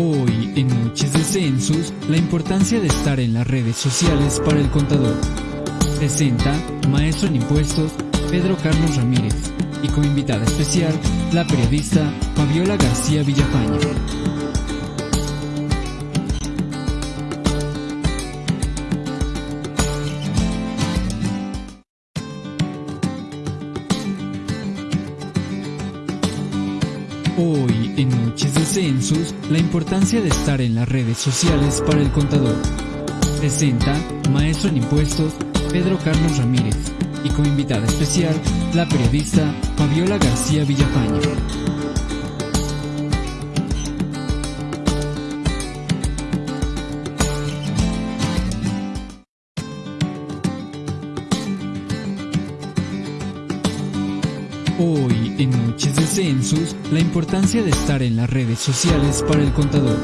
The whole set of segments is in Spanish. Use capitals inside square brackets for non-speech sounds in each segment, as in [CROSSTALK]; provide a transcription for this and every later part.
Hoy, en Noches de Census, la importancia de estar en las redes sociales para el contador. Presenta Maestro en Impuestos Pedro Carlos Ramírez y como invitada especial, la periodista Fabiola García Villafaña. Census, la importancia de estar en las redes sociales para el contador. Presenta Maestro en Impuestos Pedro Carlos Ramírez y como invitada especial, la periodista Fabiola García Villafaña. La importancia de estar en las redes sociales para el contador.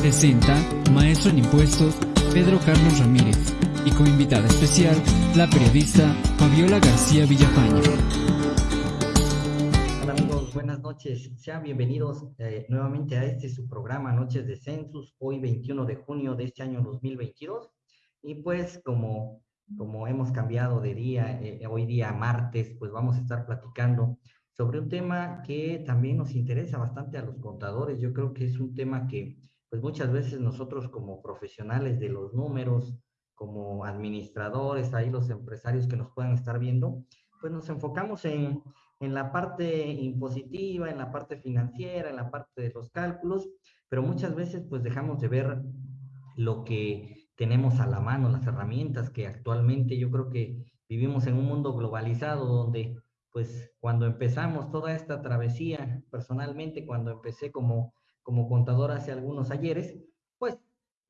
Presenta Maestro en Impuestos Pedro Carlos Ramírez y como invitada especial, la periodista Fabiola García Villafaña. Hola amigos, buenas noches. Sean bienvenidos eh, nuevamente a este su programa Noches de Census, hoy 21 de junio de este año 2022. Y pues como como hemos cambiado de día, eh, hoy día martes, pues vamos a estar platicando sobre un tema que también nos interesa bastante a los contadores. Yo creo que es un tema que, pues muchas veces nosotros como profesionales de los números, como administradores, ahí los empresarios que nos puedan estar viendo, pues nos enfocamos en, en la parte impositiva, en la parte financiera, en la parte de los cálculos, pero muchas veces pues dejamos de ver lo que tenemos a la mano, las herramientas que actualmente yo creo que vivimos en un mundo globalizado donde pues cuando empezamos toda esta travesía, personalmente cuando empecé como, como contador hace algunos ayeres, pues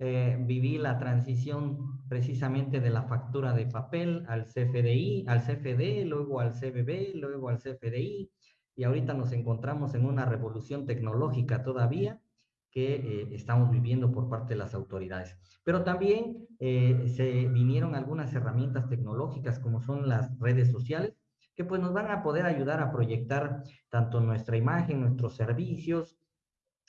eh, viví la transición precisamente de la factura de papel al CFDI, al CFD, luego al CBB, luego al CFDI, y ahorita nos encontramos en una revolución tecnológica todavía que eh, estamos viviendo por parte de las autoridades. Pero también eh, se vinieron algunas herramientas tecnológicas como son las redes sociales, que pues nos van a poder ayudar a proyectar tanto nuestra imagen, nuestros servicios,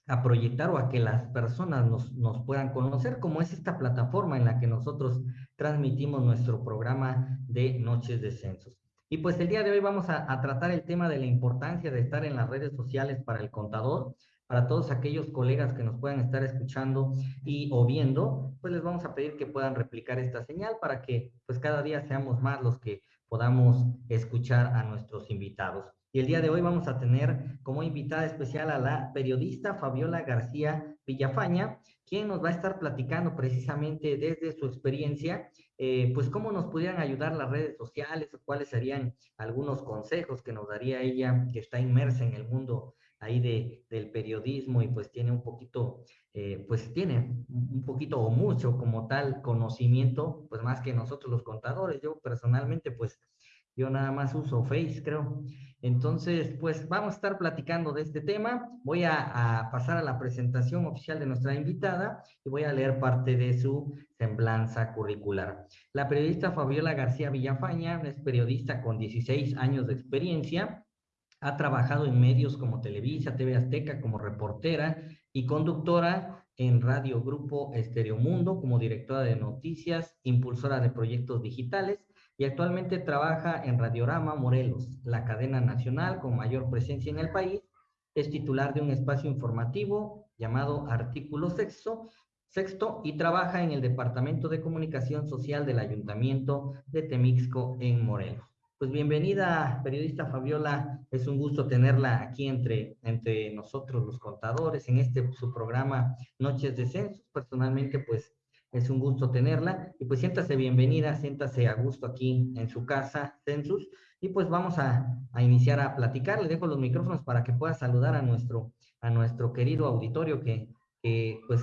a proyectar o a que las personas nos, nos puedan conocer, como es esta plataforma en la que nosotros transmitimos nuestro programa de Noches de Censos. Y pues el día de hoy vamos a, tratar el tema de la importancia de estar en las redes sociales para el contador, para todos aquellos colegas que nos puedan estar escuchando y o viendo, pues les vamos a pedir que puedan replicar esta señal para que pues cada día seamos más los que podamos escuchar a nuestros invitados. Y el día de hoy vamos a tener como invitada especial a la periodista Fabiola García Villafaña, quien nos va a estar platicando precisamente desde su experiencia, eh, pues cómo nos pudieran ayudar las redes sociales cuáles serían algunos consejos que nos daría ella que está inmersa en el mundo ahí de, del periodismo y pues tiene un poquito, eh, pues tiene un poquito o mucho como tal conocimiento, pues más que nosotros los contadores. Yo personalmente, pues yo nada más uso Face, creo. Entonces, pues vamos a estar platicando de este tema. Voy a, a, pasar a la presentación oficial de nuestra invitada y voy a leer parte de su semblanza curricular. La periodista Fabiola García Villafaña es periodista con 16 años de experiencia ha trabajado en medios como Televisa, TV Azteca, como reportera y conductora en Radio Grupo Mundo como directora de noticias, impulsora de proyectos digitales y actualmente trabaja en Radiorama Morelos, la cadena nacional con mayor presencia en el país. Es titular de un espacio informativo llamado Artículo Sexto y trabaja en el Departamento de Comunicación Social del Ayuntamiento de Temixco en Morelos. Pues bienvenida, periodista Fabiola. Es un gusto tenerla aquí entre, entre nosotros los contadores en este su programa Noches de Censos. Personalmente, pues es un gusto tenerla. Y pues siéntase bienvenida, siéntase a gusto aquí en su casa, Census. Y pues vamos a, a iniciar a platicar. Le dejo los micrófonos para que pueda saludar a nuestro, a nuestro querido auditorio que, que pues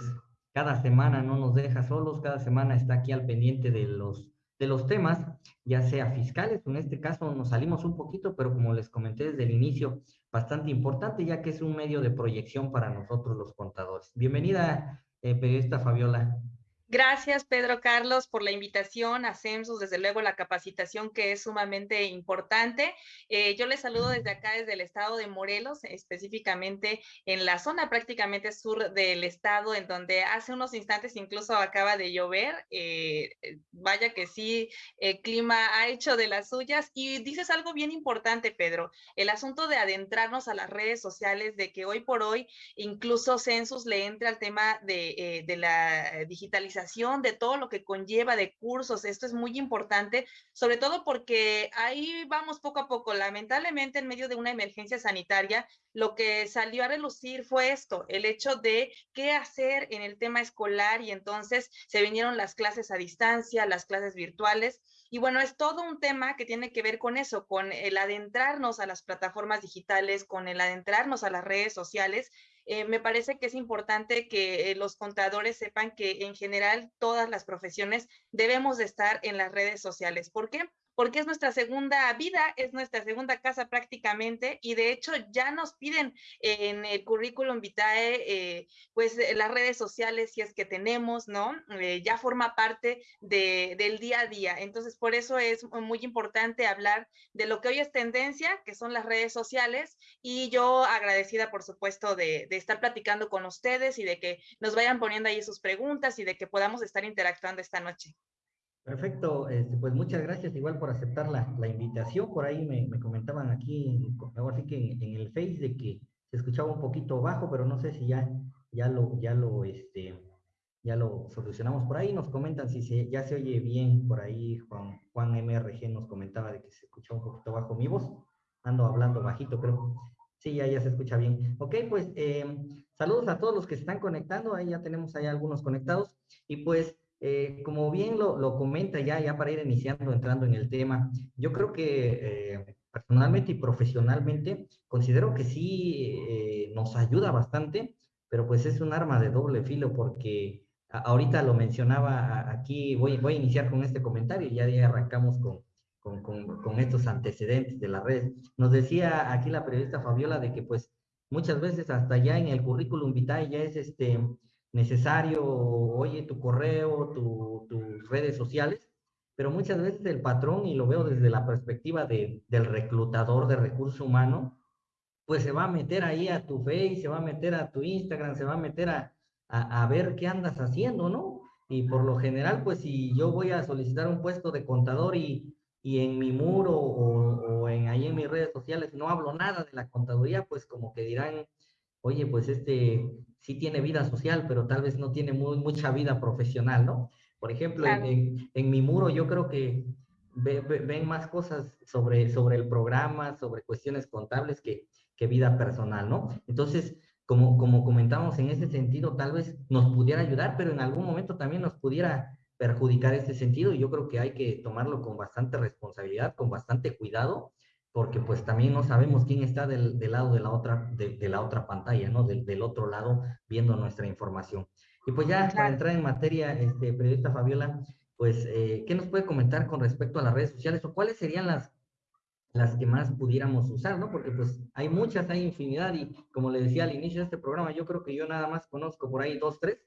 cada semana no nos deja solos, cada semana está aquí al pendiente de los de los temas, ya sea fiscales, en este caso nos salimos un poquito, pero como les comenté desde el inicio, bastante importante, ya que es un medio de proyección para nosotros los contadores. Bienvenida, eh, periodista Fabiola. Gracias, Pedro Carlos, por la invitación a CEMSUS, desde luego la capacitación que es sumamente importante. Eh, yo les saludo desde acá, desde el estado de Morelos, específicamente en la zona prácticamente sur del estado, en donde hace unos instantes incluso acaba de llover. Eh, eh, vaya que sí, el clima ha hecho de las suyas. Y dices algo bien importante, Pedro, el asunto de adentrarnos a las redes sociales, de que hoy por hoy incluso Census le entre al tema de, de la digitalización de todo lo que conlleva de cursos. Esto es muy importante, sobre todo porque ahí vamos poco a poco. Lamentablemente, en medio de una emergencia sanitaria, lo que salió a relucir fue esto, el hecho de qué hacer en el tema escolar y entonces se vinieron las clases a distancia, las clases virtuales. Y bueno, es todo un tema que tiene que ver con eso, con el adentrarnos a las plataformas digitales, con el adentrarnos a las redes sociales eh, me parece que es importante que eh, los contadores sepan que en general todas las profesiones debemos de estar en las redes sociales. ¿Por qué? Porque es nuestra segunda vida, es nuestra segunda casa prácticamente, y de hecho ya nos piden en el currículum vitae, eh, pues eh, las redes sociales, si es que tenemos, ¿no? Eh, ya forma parte del día a día. Entonces, por eso es muy importante hablar de lo que hoy es tendencia, que son las redes sociales, y yo agradecida, por supuesto, de, de estar platicando con ustedes y de que nos vayan poniendo ahí sus preguntas y de que podamos estar interactuando esta noche. Perfecto, este, pues muchas gracias igual por aceptar la, la invitación. Por ahí me, me, comentaban aquí, ahora sí que en, el Face de que se escuchaba un poquito bajo, pero no sé si ya, ya lo, ya lo, este, ya lo solucionamos por ahí. Nos comentan si se, ya se oye bien por ahí. Juan, Juan MRG nos comentaba de que se escuchaba un poquito bajo mi voz. Ando hablando bajito, creo. Sí, ya, ya se escucha bien. Ok, pues eh, saludos a todos los que se están conectando. Ahí ya tenemos ahí algunos conectados. Y pues eh, como bien lo, lo, comenta ya, ya para ir iniciando, entrando en el tema, yo creo que eh, personalmente y profesionalmente considero que sí eh, nos ayuda bastante, pero pues es un arma de doble filo porque ahorita lo mencionaba aquí, voy, voy a iniciar con este comentario y ya, ya arrancamos con, con, con, con estos antecedentes de la red. Nos decía aquí la periodista Fabiola de que pues muchas veces hasta ya en el currículum vitae ya es este necesario, oye, tu correo, tus redes sociales, pero muchas veces el patrón, y lo veo desde la perspectiva de, del reclutador de recurso humano, pues se va a meter ahí a tu Face, se va a meter a tu Instagram, se va a meter a, a, ver qué andas haciendo, ¿no? Y por lo general, pues si yo voy a solicitar un puesto de contador y, y en mi muro o, o, en ahí en mis redes sociales no hablo nada de la contaduría, pues como que dirán, oye, pues este sí tiene vida social, pero tal vez no tiene muy, mucha vida profesional, ¿no? Por ejemplo, en, en, mi muro yo creo que ven más cosas sobre, sobre el programa, sobre cuestiones contables que, que vida personal, ¿no? Entonces, como, como comentamos en ese sentido, tal vez nos pudiera ayudar, pero en algún momento también nos pudiera perjudicar ese sentido y yo creo que hay que tomarlo con bastante responsabilidad, con bastante cuidado porque pues también no sabemos quién está del, del lado de la otra, de, de la otra pantalla, ¿no? Del, del, otro lado viendo nuestra información. Y pues ya para entrar en materia, este, periodista Fabiola, pues, eh, ¿qué nos puede comentar con respecto a las redes sociales o cuáles serían las, las que más pudiéramos usar, ¿no? Porque pues hay muchas, hay infinidad y como le decía al inicio de este programa, yo creo que yo nada más conozco por ahí dos, tres,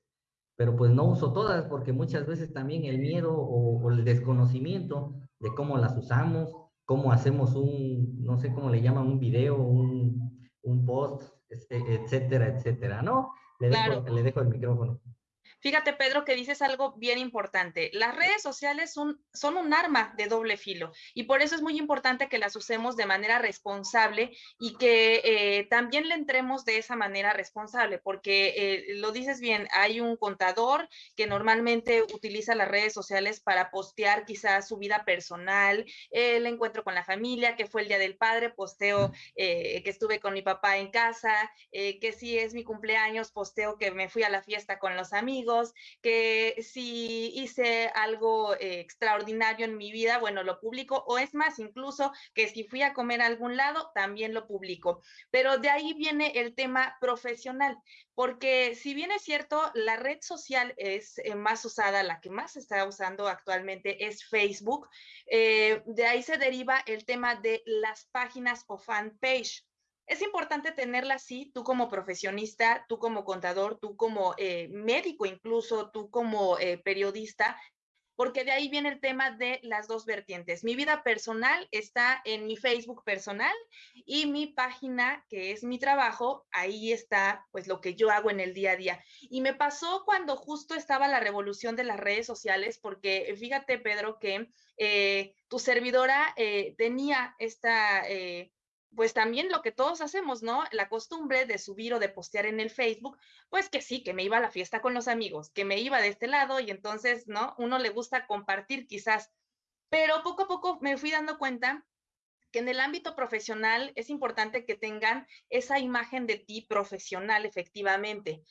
pero pues no uso todas porque muchas veces también el miedo o, o el desconocimiento de cómo las usamos cómo hacemos un, no sé cómo le llaman, un video, un, un post, etcétera, etcétera, ¿no? Le, dejo, le dejo el micrófono. Fíjate, Pedro, que dices algo bien importante. Las redes sociales son, son, un arma de doble filo y por eso es muy importante que las usemos de manera responsable y que eh, también le entremos de esa manera responsable, porque eh, lo dices bien, hay un contador que normalmente utiliza las redes sociales para postear quizás su vida personal, el encuentro con la familia, que fue el Día del Padre, posteo eh, que estuve con mi papá en casa, eh, que si es mi cumpleaños, posteo que me fui a la fiesta con los amigos que si hice algo eh, extraordinario en mi vida, bueno, lo publico, o es más, incluso que si fui a comer a algún lado, también lo publico. Pero de ahí viene el tema profesional, porque si bien es cierto, la red social es eh, más usada, la que más se está usando actualmente es Facebook, eh, de ahí se deriva el tema de las páginas o fanpage. Es importante tenerla así, tú como profesionista, tú como contador, tú como eh, médico incluso, tú como eh, periodista, porque de ahí viene el tema de las dos vertientes. Mi vida personal está en mi Facebook personal y mi página, que es mi trabajo, ahí está pues lo que yo hago en el día a día. Y me pasó cuando justo estaba la revolución de las redes sociales, porque fíjate, Pedro, que eh, tu servidora tenía esta... pues también lo que todos hacemos, ¿no? La costumbre de subir o de postear en el Facebook, pues que sí, que me iba a la fiesta con los amigos, que me iba de este lado y entonces, ¿no? Uno le gusta compartir quizás, pero poco a poco me fui dando cuenta que en el ámbito profesional es importante que tengan esa imagen de ti profesional, efectivamente.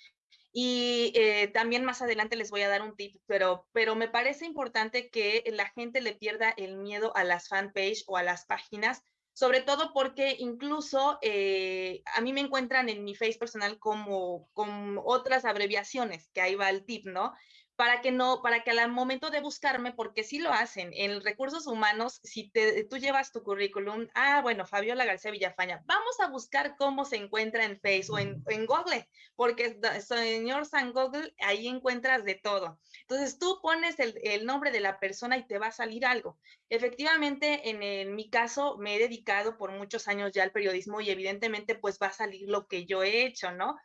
Y eh, también más adelante les voy a dar un tip, pero, pero me parece importante que la gente le pierda el miedo a las fanpage o a las páginas sobre todo porque incluso eh, a mí me encuentran en mi face personal como con otras abreviaciones, que ahí va el tip, ¿no? Para que no, para que al momento de buscarme, porque sí lo hacen, en recursos humanos, si te, tú llevas tu currículum, ah, bueno, Fabiola García Villafaña, vamos a buscar cómo se encuentra en Facebook en, Google, porque señor San Google, ahí encuentras de todo. Entonces tú pones el, nombre de la persona y te va a salir algo. Efectivamente, en, en mi caso, me he dedicado por muchos años ya al periodismo y evidentemente pues va a salir lo que yo he hecho, ¿no?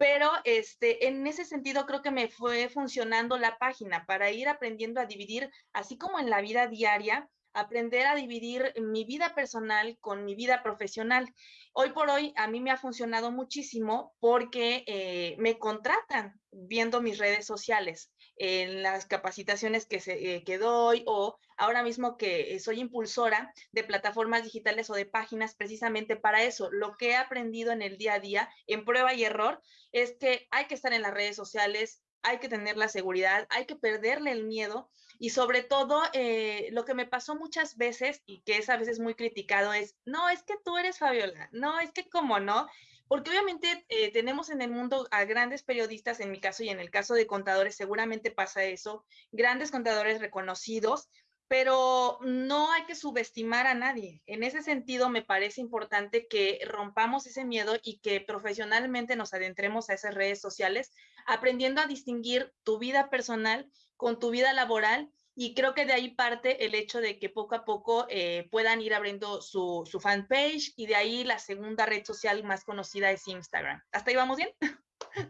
Pero este, en ese sentido creo que me fue funcionando la página para ir aprendiendo a dividir, así como en la vida diaria, aprender a dividir mi vida personal con mi vida profesional. Hoy por hoy a mí me ha funcionado muchísimo porque eh, me contratan viendo mis redes sociales en las capacitaciones que, se, eh, que doy o ahora mismo que soy impulsora de plataformas digitales o de páginas precisamente para eso. Lo que he aprendido en el día a día, en prueba y error, es que hay que estar en las redes sociales, hay que tener la seguridad, hay que perderle el miedo y sobre todo eh, lo que me pasó muchas veces y que es a veces muy criticado es, no, es que tú eres Fabiola, no, es que como no, porque obviamente eh, tenemos en el mundo a grandes periodistas, en mi caso y en el caso de contadores, seguramente pasa eso, grandes contadores reconocidos, pero no hay que subestimar a nadie. En ese sentido, me parece importante que rompamos ese miedo y que profesionalmente nos adentremos a esas redes sociales, aprendiendo a distinguir tu vida personal con tu vida laboral y creo que de ahí parte el hecho de que poco a poco eh, puedan ir abriendo su, su, fanpage y de ahí la segunda red social más conocida es Instagram. ¿Hasta ahí vamos bien?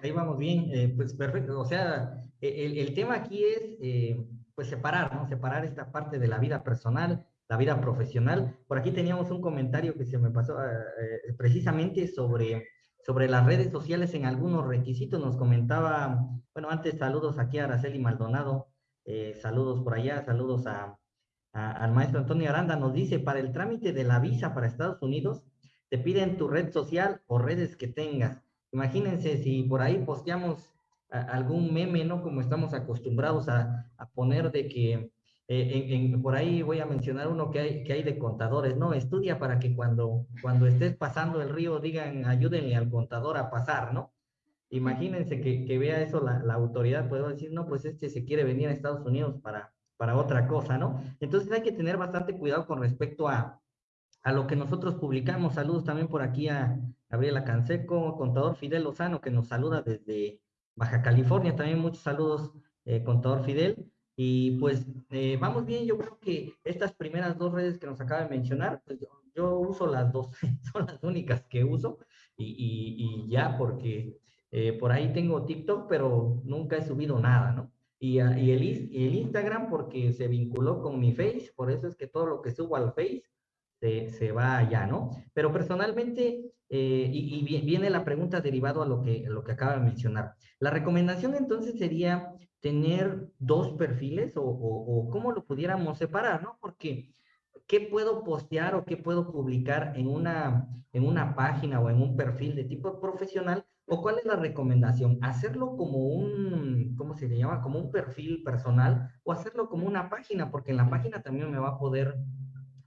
Ahí vamos bien, eh, pues perfecto. O sea, e, el, el tema aquí es eh, pues separar, ¿no? Separar esta parte de la vida personal, la vida profesional. Por aquí teníamos un comentario que se me pasó precisamente sobre sobre las redes sociales en algunos requisitos. Nos comentaba, bueno, antes saludos aquí a Araceli Maldonado, eh, saludos por allá, saludos a, al maestro Antonio Aranda. Nos dice, para el trámite de la visa para Estados Unidos, te piden tu red social o redes que tengas. Imagínense si por ahí posteamos algún meme, ¿no? Como estamos acostumbrados a, poner de que eh, por ahí voy a mencionar uno que hay, que hay de contadores, ¿no? Estudia para que cuando, cuando estés pasando el río digan, ayúdenle al contador a pasar, ¿no? Imagínense que, vea eso la, autoridad, puedo decir, no, pues este se quiere venir a Estados Unidos para, para otra cosa, ¿no? Entonces hay que tener bastante cuidado con respecto a, a lo que nosotros publicamos. Saludos también por aquí a Gabriela Canseco, contador Fidel Lozano, que nos saluda desde Baja California. También muchos saludos, eh, contador Fidel. Y pues eh, vamos bien, yo creo que estas primeras dos redes que nos acaba de mencionar, pues yo, uso las dos, [LAUGHS] son las únicas que uso y, y ya porque eh, por ahí tengo TikTok, pero nunca he subido nada, ¿no? Y, ah, y, el, Instagram porque se vinculó con mi Face, por eso es que todo lo que subo al Face se, va allá, ¿no? Pero personalmente, eh, y, viene la pregunta derivado a lo que, lo que acaba de mencionar. La recomendación entonces sería tener dos perfiles o, cómo lo pudiéramos separar, ¿no? Porque ¿qué puedo postear o qué puedo publicar en una, en una página o en un perfil de tipo profesional ¿O cuál es la recomendación? ¿Hacerlo como un, ¿cómo se llama? Como un perfil personal o hacerlo como una página? Porque en la página también me va a poder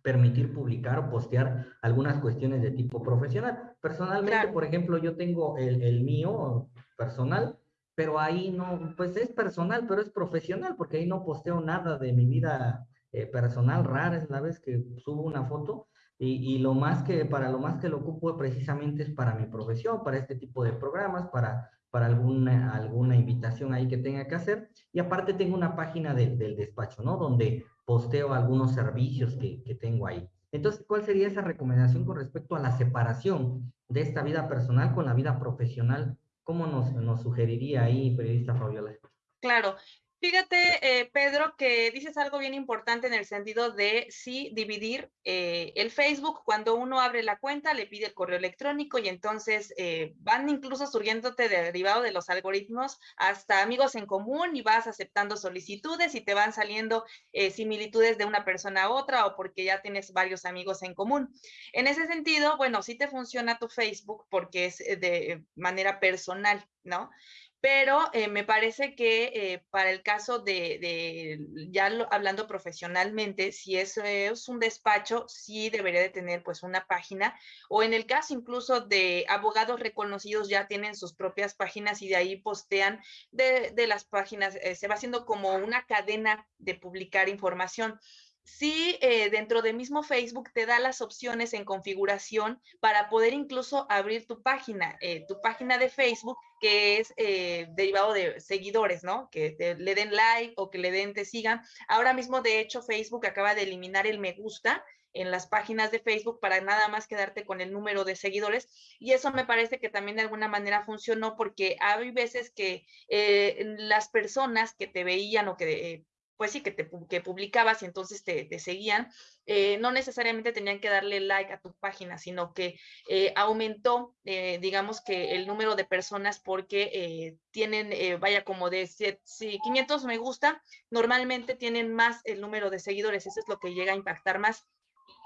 permitir publicar o postear algunas cuestiones de tipo profesional. Personalmente, por ejemplo, yo tengo el, el, mío personal, pero ahí no, pues es personal, pero es profesional, porque ahí no posteo nada de mi vida eh, personal rara, es la vez que subo una foto y, lo más que, para lo más que lo ocupo precisamente es para mi profesión, para este tipo de programas, para, para alguna, alguna invitación ahí que tenga que hacer. Y aparte tengo una página del despacho, ¿no? Donde posteo algunos servicios que, tengo ahí. Entonces, ¿cuál sería esa recomendación con respecto a la separación de esta vida personal con la vida profesional? ¿Cómo nos, nos sugeriría ahí, periodista Fabiola? Claro, Fíjate, eh, Pedro, que dices algo bien importante en el sentido de sí dividir eh, el Facebook. Cuando uno abre la cuenta, le pide el correo electrónico y entonces eh, van incluso surgiéndote derivado de los algoritmos hasta amigos en común y vas aceptando solicitudes y te van saliendo similitudes de una persona a otra o porque ya tienes varios amigos en común. En ese sentido, bueno, sí te funciona tu Facebook porque es de manera personal, ¿no? Pero eh, me parece que eh, para el caso de, ya hablando profesionalmente, si es, es, un despacho, sí debería de tener pues una página, o en el caso incluso de abogados reconocidos ya tienen sus propias páginas y de ahí postean de, las páginas, eh, se va haciendo como una cadena de publicar información sí eh, dentro de mismo Facebook te da las opciones en configuración para poder incluso abrir tu página, eh, tu página de Facebook que es eh, derivado de seguidores, ¿no? Que le den like o que le den te sigan. Ahora mismo, de hecho, Facebook acaba de eliminar el me gusta en las páginas de Facebook para nada más quedarte con el número de seguidores. Y eso me parece que también de alguna manera funcionó porque hay veces que las personas que te veían o que pues sí, que, te, que publicabas y entonces te, seguían, eh, no necesariamente tenían que darle like a tu página, sino que eh, aumentó, eh, digamos que el número de personas porque tienen, vaya, como de si 500 me gusta, normalmente tienen más el número de seguidores, eso es lo que llega a impactar más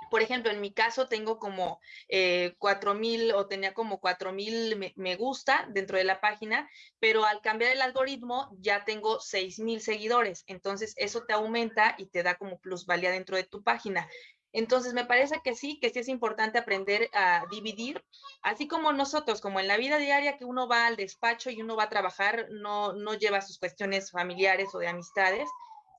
por ejemplo, en mi caso tengo como eh, 4.000 o tenía como 4.000 me, gusta dentro de la página, pero al cambiar el algoritmo ya tengo 6.000 seguidores. Entonces eso te aumenta y te da como plusvalía dentro de tu página. Entonces me parece que sí, que sí es importante aprender a dividir, así como nosotros, como en la vida diaria que uno va al despacho y uno va a trabajar, no, no lleva sus cuestiones familiares o de amistades,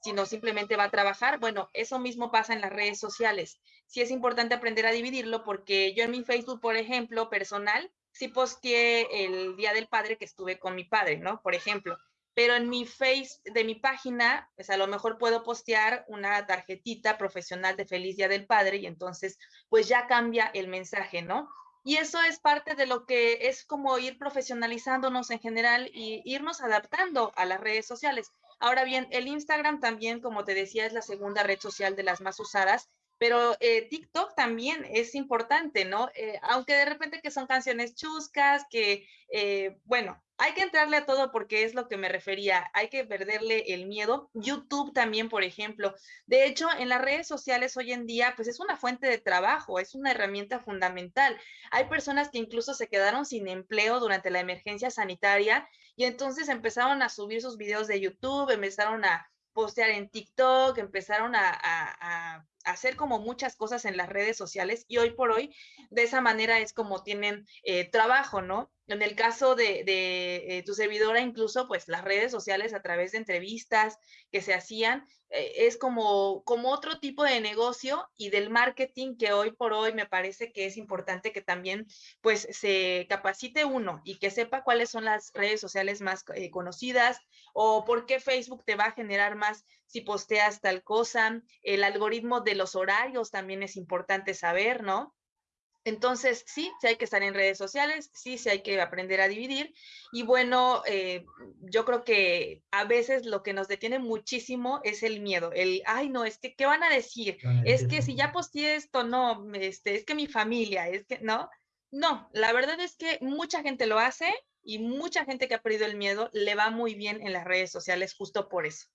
sino simplemente va a trabajar. Bueno, eso mismo pasa en las redes sociales. Sí es importante aprender a dividirlo porque yo en mi Facebook, por ejemplo, personal, sí posteé el Día del Padre que estuve con mi padre, ¿no? Por ejemplo. Pero en mi Face de mi página, pues a lo mejor puedo postear una tarjetita profesional de Feliz Día del Padre y entonces pues ya cambia el mensaje, ¿no? Y eso es parte de lo que es como ir profesionalizándonos en general y irnos adaptando a las redes sociales. Ahora bien, el Instagram también, como te decía, es la segunda red social de las más usadas, pero eh, TikTok también es importante, ¿no? Eh, aunque de repente que son canciones chuscas, que, eh, bueno, hay que entrarle a todo porque es lo que me refería, hay que perderle el miedo. YouTube también, por ejemplo. De hecho, en las redes sociales hoy en día, pues es una fuente de trabajo, es una herramienta fundamental. Hay personas que incluso se quedaron sin empleo durante la emergencia sanitaria y entonces empezaron a subir sus videos de YouTube, empezaron a postear en TikTok, empezaron a, hacer como muchas cosas en las redes sociales y hoy por hoy de esa manera es como tienen eh, trabajo, ¿no? En el caso de, eh, tu servidora, incluso pues las redes sociales a través de entrevistas que se hacían, eh, es como, como otro tipo de negocio y del marketing que hoy por hoy me parece que es importante que también pues se capacite uno y que sepa cuáles son las redes sociales más conocidas o por qué Facebook te va a generar más si posteas tal cosa. El algoritmo de los horarios también es importante saber, ¿no? Entonces, sí, sí hay que estar en redes sociales, sí, sí hay que aprender a dividir. Y bueno, eh, yo creo que a veces lo que nos detiene muchísimo es el miedo, el, ay, no, es que, ¿qué van a decir? Es que si ya posteé esto, no, este, es que mi familia, es que, ¿no? No, la verdad es que mucha gente lo hace y mucha gente que ha perdido el miedo le va muy bien en las redes sociales justo por eso.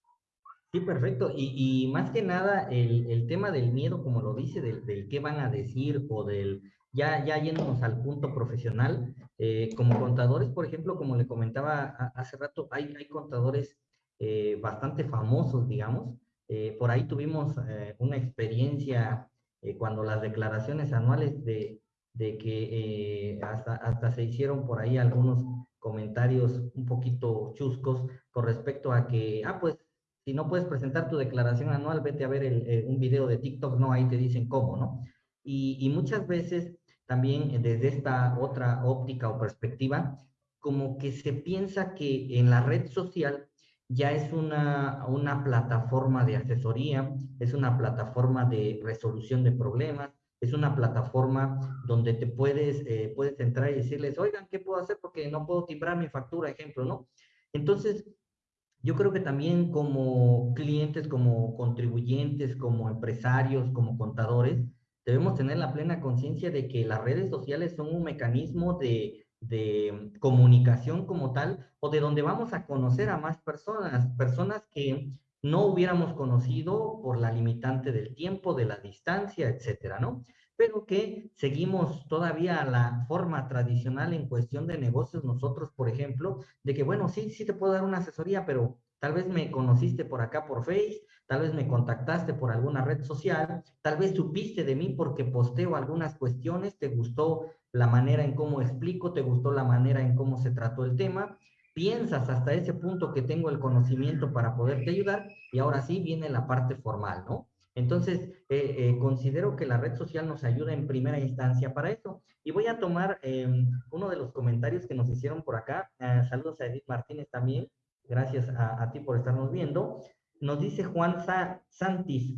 Sí, perfecto. Y, más que nada, el, tema del miedo, como lo dice, del, del qué van a decir o del, ya, ya yéndonos al punto profesional, eh, como contadores, por ejemplo, como le comentaba hace rato, hay, hay contadores eh, bastante famosos, digamos. Eh, por ahí tuvimos una experiencia cuando las declaraciones anuales de, de que hasta, hasta se hicieron por ahí algunos comentarios un poquito chuscos con respecto a que, ah, pues, si no puedes presentar tu declaración anual, vete a ver un video de TikTok, no, ahí te dicen cómo, ¿no? Y, muchas veces también desde esta otra óptica o perspectiva, como que se piensa que en la red social ya es una, una plataforma de asesoría, es una plataforma de resolución de problemas, es una plataforma donde te puedes, eh, puedes entrar y decirles, oigan, ¿qué puedo hacer? Porque no puedo timbrar mi factura, ejemplo, ¿no? Entonces, yo creo que también como clientes, como contribuyentes, como empresarios, como contadores, debemos tener la plena conciencia de que las redes sociales son un mecanismo de, de comunicación como tal o de donde vamos a conocer a más personas, personas que no hubiéramos conocido por la limitante del tiempo, de la distancia, etcétera, ¿no? Pero que seguimos todavía la forma tradicional en cuestión de negocios nosotros, por ejemplo, de que, bueno, sí, sí te puedo dar una asesoría, pero tal vez me conociste por acá por Face, tal vez me contactaste por alguna red social, tal vez supiste de mí porque posteo algunas cuestiones, te gustó la manera en cómo explico, te gustó la manera en cómo se trató el tema, piensas hasta ese punto que tengo el conocimiento para poderte ayudar y ahora sí viene la parte formal, ¿no? Entonces, eh, eh, considero que la red social nos ayuda en primera instancia para eso. Y voy a tomar em, uno de los comentarios que nos hicieron por acá. Ah, saludos a Edith Martínez también. Gracias a, ti por estarnos viendo. Nos dice Juan Santis,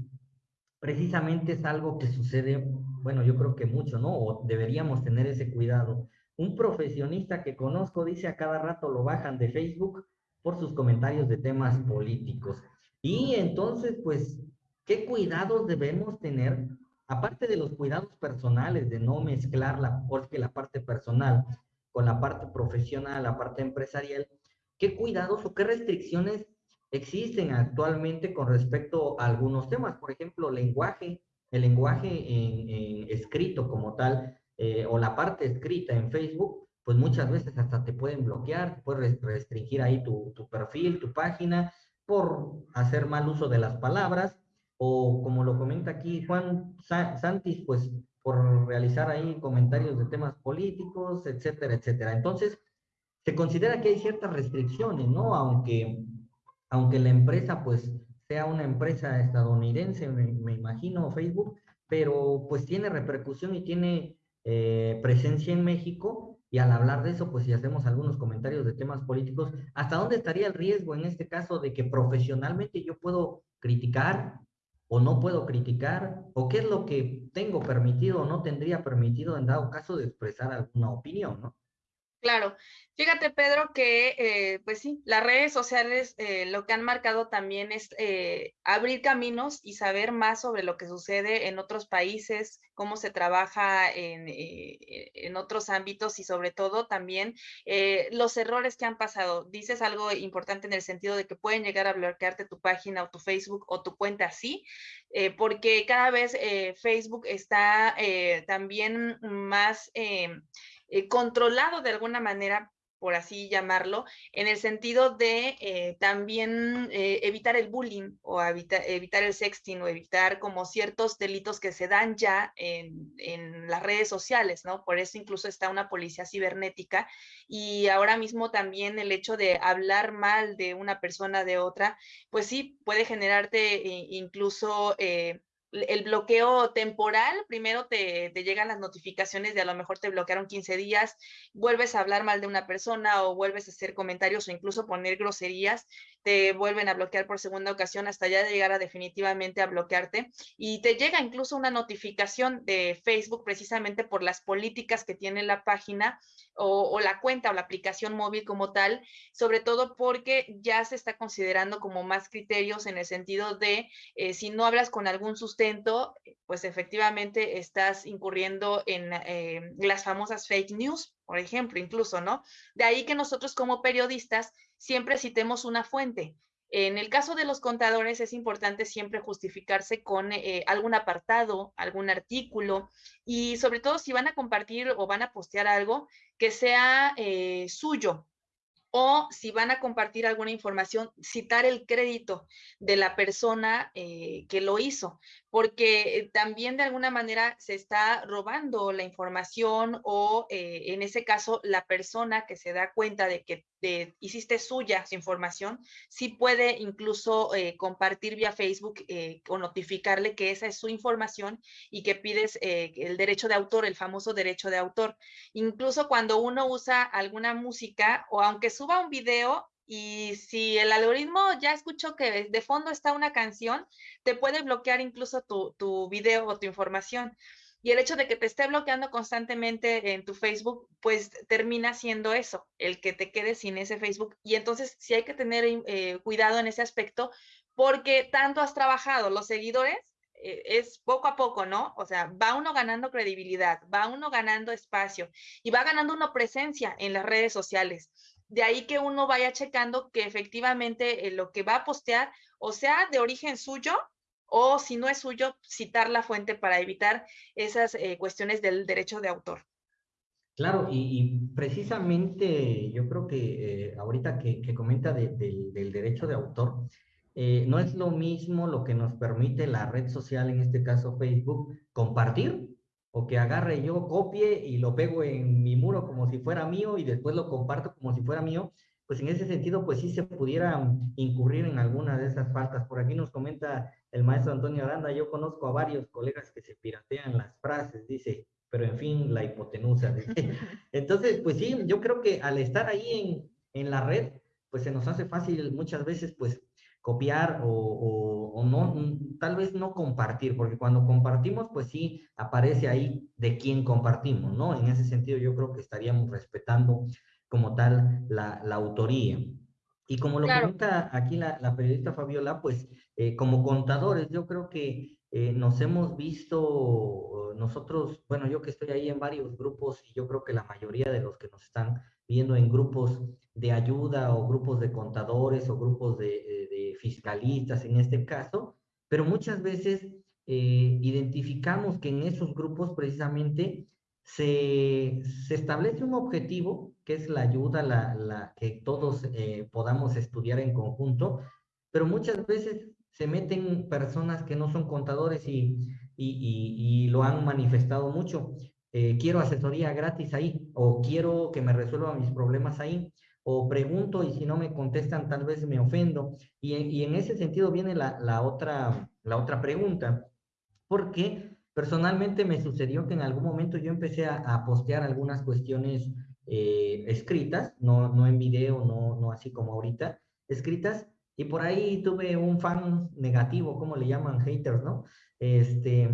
precisamente es algo que sucede, bueno, yo creo que mucho, ¿no? O deberíamos tener ese cuidado. Un profesionista que conozco dice a cada rato lo bajan de Facebook por sus comentarios de temas políticos. Y entonces, pues, ¿Qué cuidados debemos tener? Aparte de los cuidados personales, de no mezclar la, parte personal con la parte profesional, la parte empresarial, ¿qué cuidados o qué restricciones existen actualmente con respecto a algunos temas? Por ejemplo, lenguaje, el lenguaje en, escrito como tal, eh, o la parte escrita en Facebook, pues muchas veces hasta te pueden bloquear, puedes restringir ahí tu perfil, tu página, por hacer mal uso de las palabras, o como lo comenta aquí Juan Santis, pues por realizar ahí comentarios de temas políticos, etcétera, etcétera. Entonces, se considera que hay ciertas restricciones, ¿no? Aunque, aunque la empresa, pues, sea una empresa estadounidense, me, imagino, Facebook, pero pues tiene repercusión y tiene eh, presencia en México, y al hablar de eso, pues si hacemos algunos comentarios de temas políticos, ¿hasta dónde estaría el riesgo en este caso de que profesionalmente yo puedo criticar, o no puedo criticar, o qué es lo que tengo permitido o no tendría permitido en dado caso de expresar alguna opinión, ¿no? Claro, fíjate Pedro que eh, pues sí, las redes sociales eh, lo que han marcado también es eh, abrir caminos y saber más sobre lo que sucede en otros países, cómo se trabaja en, en otros ámbitos y sobre todo también los errores que han pasado. Dices algo importante en el sentido de que pueden llegar a bloquearte tu página o tu Facebook o tu cuenta así, porque cada vez Facebook está también más eh, controlado de alguna manera por así llamarlo, en el sentido de eh, también eh, evitar el bullying o evitar el sexting o evitar como ciertos delitos que se dan ya en, en, las redes sociales, ¿no? Por eso incluso está una policía cibernética y ahora mismo también el hecho de hablar mal de una persona de otra, pues sí, puede generarte incluso el bloqueo temporal, primero te, llegan las notificaciones de a lo mejor te bloquearon 15 días, vuelves a hablar mal de una persona o vuelves a hacer comentarios o incluso poner groserías, te vuelven a bloquear por segunda ocasión hasta ya llegar a definitivamente a bloquearte y te llega incluso una notificación de Facebook precisamente por las políticas que tiene la página o, la cuenta o la aplicación móvil como tal, sobre todo porque ya se está considerando como más criterios en el sentido de eh, si no hablas con algún sustento, pues efectivamente estás incurriendo en eh, las famosas fake news, por ejemplo, incluso, ¿no? De ahí que nosotros como periodistas siempre citemos una fuente. En el caso de los contadores es importante siempre justificarse con eh, algún apartado, algún artículo y sobre todo si van a compartir o van a postear algo que sea eh, suyo, o si van a compartir alguna información, citar el crédito de la persona eh, que lo hizo, porque eh, también de alguna manera se está robando la información o eh, en ese caso la persona que se da cuenta de que hiciste suya su información, sí puede incluso compartir vía Facebook o notificarle que esa es su información y que pides el derecho de autor, el famoso derecho de autor. Incluso cuando uno usa alguna música o aunque su suba un video y si el algoritmo ya escuchó que de fondo está una canción, te puede bloquear incluso tu, tu video o tu información. Y el hecho de que te esté bloqueando constantemente en tu Facebook, pues termina siendo eso, el que te quedes sin ese Facebook. Y entonces sí hay que tener eh, cuidado en ese aspecto, porque tanto has trabajado los seguidores, eh, es poco a poco, ¿no? O sea, va uno ganando credibilidad, va uno ganando espacio y va ganando uno presencia en las redes sociales. De ahí que uno vaya checando que efectivamente eh, lo que va a postear o sea de origen suyo o si no es suyo, citar la fuente para evitar esas eh, cuestiones del derecho de autor. Claro, y, precisamente yo creo que eh, ahorita que, comenta del derecho de autor, no es lo mismo lo que nos permite la red social, en este caso Facebook, compartir o que agarre yo, copie y lo pego en mi muro como si fuera mío y después lo comparto como si fuera mío, pues en ese sentido, pues sí se pudiera incurrir en alguna de esas faltas. Por aquí nos comenta el maestro Antonio Aranda, yo conozco a varios colegas que se piratean las frases, dice, pero en fin, la hipotenusa. [LAUGHS] Entonces, pues sí, yo creo que al estar ahí en, en la red, pues se nos hace fácil muchas veces, pues copiar o, no, tal vez no compartir, porque cuando compartimos, pues sí aparece ahí de quién compartimos, ¿no? En ese sentido yo creo que estaríamos respetando como tal la, autoría. Y como lo comenta aquí la, periodista Fabiola, pues eh, como contadores, yo creo que eh, nos hemos visto nosotros, bueno, yo que estoy ahí en varios grupos y yo creo que la mayoría de los que nos están viendo en grupos de ayuda o grupos de contadores o grupos de, fiscalistas en este caso, pero muchas veces eh, identificamos que en esos grupos precisamente se, establece un objetivo, que es la ayuda, la, que todos eh, podamos estudiar en conjunto, pero muchas veces se meten personas que no son contadores y, y, lo han manifestado mucho. Eh, quiero asesoría gratis ahí o quiero que me resuelvan mis problemas ahí o pregunto y si no me contestan tal vez me ofendo. Y, y en ese sentido viene la, la, otra, la otra pregunta, porque personalmente me sucedió que en algún momento yo empecé a, postear algunas cuestiones eh, escritas, no, no en video, no, no así como ahorita, escritas, y por ahí tuve un fan negativo, como le llaman haters, ¿no? Este,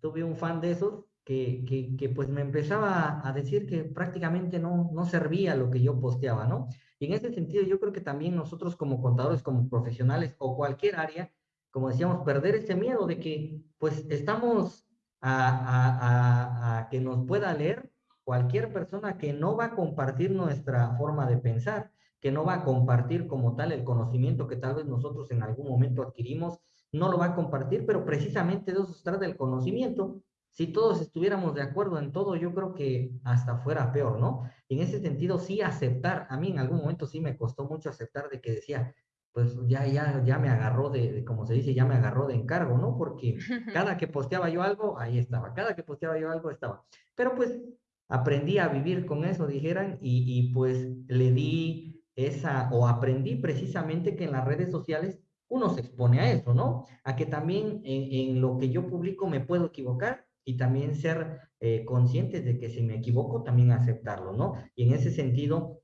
tuve un fan de esos que, que, pues me empezaba a decir que prácticamente no, no servía lo que yo posteaba, ¿no? Y en ese sentido yo creo que también nosotros como contadores, como profesionales o cualquier área, como decíamos, perder ese miedo de que pues estamos a, a, a, que nos pueda leer cualquier persona que no va a compartir nuestra forma de pensar, que no va a compartir como tal el conocimiento que tal vez nosotros en algún momento adquirimos, no lo va a compartir, pero precisamente de eso se trata el conocimiento, si todos estuviéramos de acuerdo en todo, yo creo que hasta fuera peor, ¿no? En ese sentido, sí aceptar, a mí en algún momento sí me costó mucho aceptar de que decía, pues ya, ya, ya me agarró de, como se dice, ya me agarró de encargo, ¿no? Porque [LAUGHS] cada que posteaba yo algo, ahí estaba, cada que posteaba yo algo, estaba. Pero pues aprendí a vivir con eso, dijeran, y, y pues le di esa, o aprendí precisamente que en las redes sociales uno se expone a eso, ¿no? A que también en, en lo que yo publico me puedo equivocar y también ser eh, conscientes de que si me equivoco, también aceptarlo, ¿no? Y en ese sentido,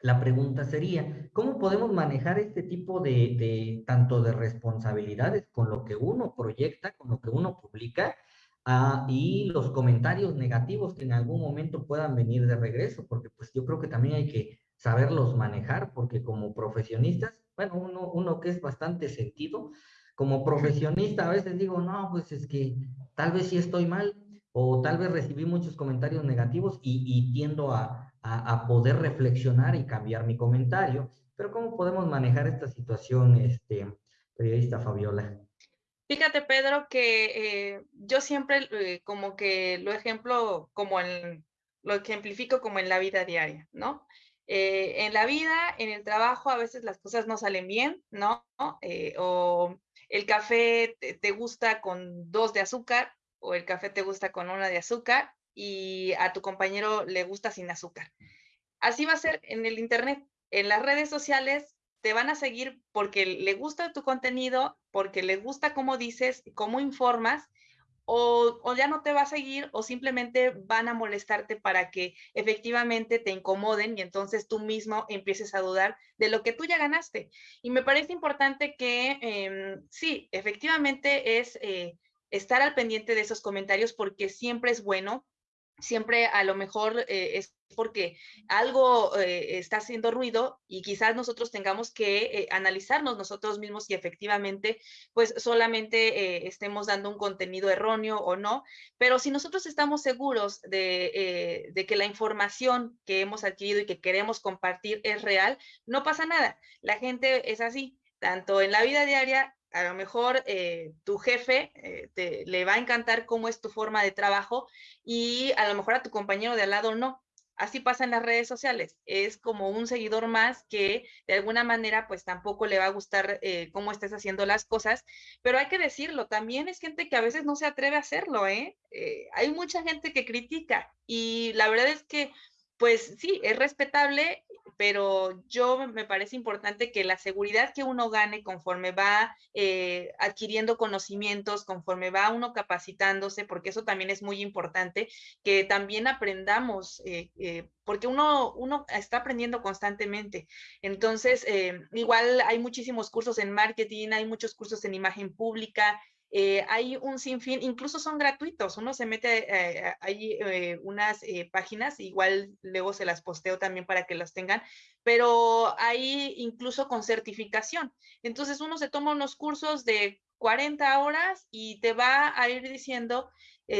la pregunta sería, ¿cómo podemos manejar este tipo de, de, tanto de responsabilidades con lo que uno proyecta, con lo que uno publica, ah, y los comentarios negativos que en algún momento puedan venir de regreso? Porque pues yo creo que también hay que saberlos manejar, porque como profesionistas, bueno, uno, uno que es bastante sentido, como profesionista a veces digo, no, pues es que tal vez sí estoy mal o tal vez recibí muchos comentarios negativos y, tiendo a, a, poder reflexionar y cambiar mi comentario. Pero ¿cómo podemos manejar esta situación, este, periodista Fabiola? Fíjate, Pedro, que eh, yo siempre eh, como que lo ejemplo, como en, lo ejemplifico como en la vida diaria, ¿no? Eh, en la vida, en el trabajo, a veces las cosas no salen bien, ¿no? Eh, o el café te, gusta con dos de azúcar o el café te gusta con una de azúcar y a tu compañero le gusta sin azúcar. Así va a ser en el Internet. En las redes sociales te van a seguir porque le gusta tu contenido, porque le gusta cómo dices, cómo informas o, ya no te va a seguir o simplemente van a molestarte para que efectivamente te incomoden y entonces tú mismo empieces a dudar de lo que tú ya ganaste. Y me parece importante que em, sí, efectivamente es eh, estar al pendiente de esos comentarios porque siempre es bueno siempre a lo mejor eh, es porque algo eh, está haciendo ruido y quizás nosotros tengamos que eh, analizarnos nosotros mismos y efectivamente pues solamente estemos dando un contenido erróneo o no, pero si nosotros estamos seguros de, de, que la información que hemos adquirido y que queremos compartir es real, no pasa nada. La gente es así, tanto en la vida diaria a lo mejor eh, tu jefe eh, te, le va a encantar cómo es tu forma de trabajo y a lo mejor a tu compañero de al lado no. Así pasa en las redes sociales. Es como un seguidor más que de alguna manera pues tampoco le va a gustar eh, cómo estés haciendo las cosas, pero hay que decirlo, también es gente que a veces no se atreve a hacerlo, ¿eh? hay mucha gente que critica y la verdad es que pues sí, es respetable, pero yo me parece importante que la seguridad que uno gane conforme va eh, adquiriendo conocimientos, conforme va uno capacitándose, porque eso también es muy importante, que también aprendamos, eh, eh, porque uno, uno está aprendiendo constantemente. Entonces, igual hay muchísimos cursos en marketing, hay muchos cursos en imagen pública, eh, hay un sinfín, incluso son gratuitos, uno se mete, eh, hay eh, unas páginas, igual luego se las posteo también para que las tengan, pero hay incluso con certificación. Entonces uno se toma unos cursos de 40 horas y te va a ir diciendo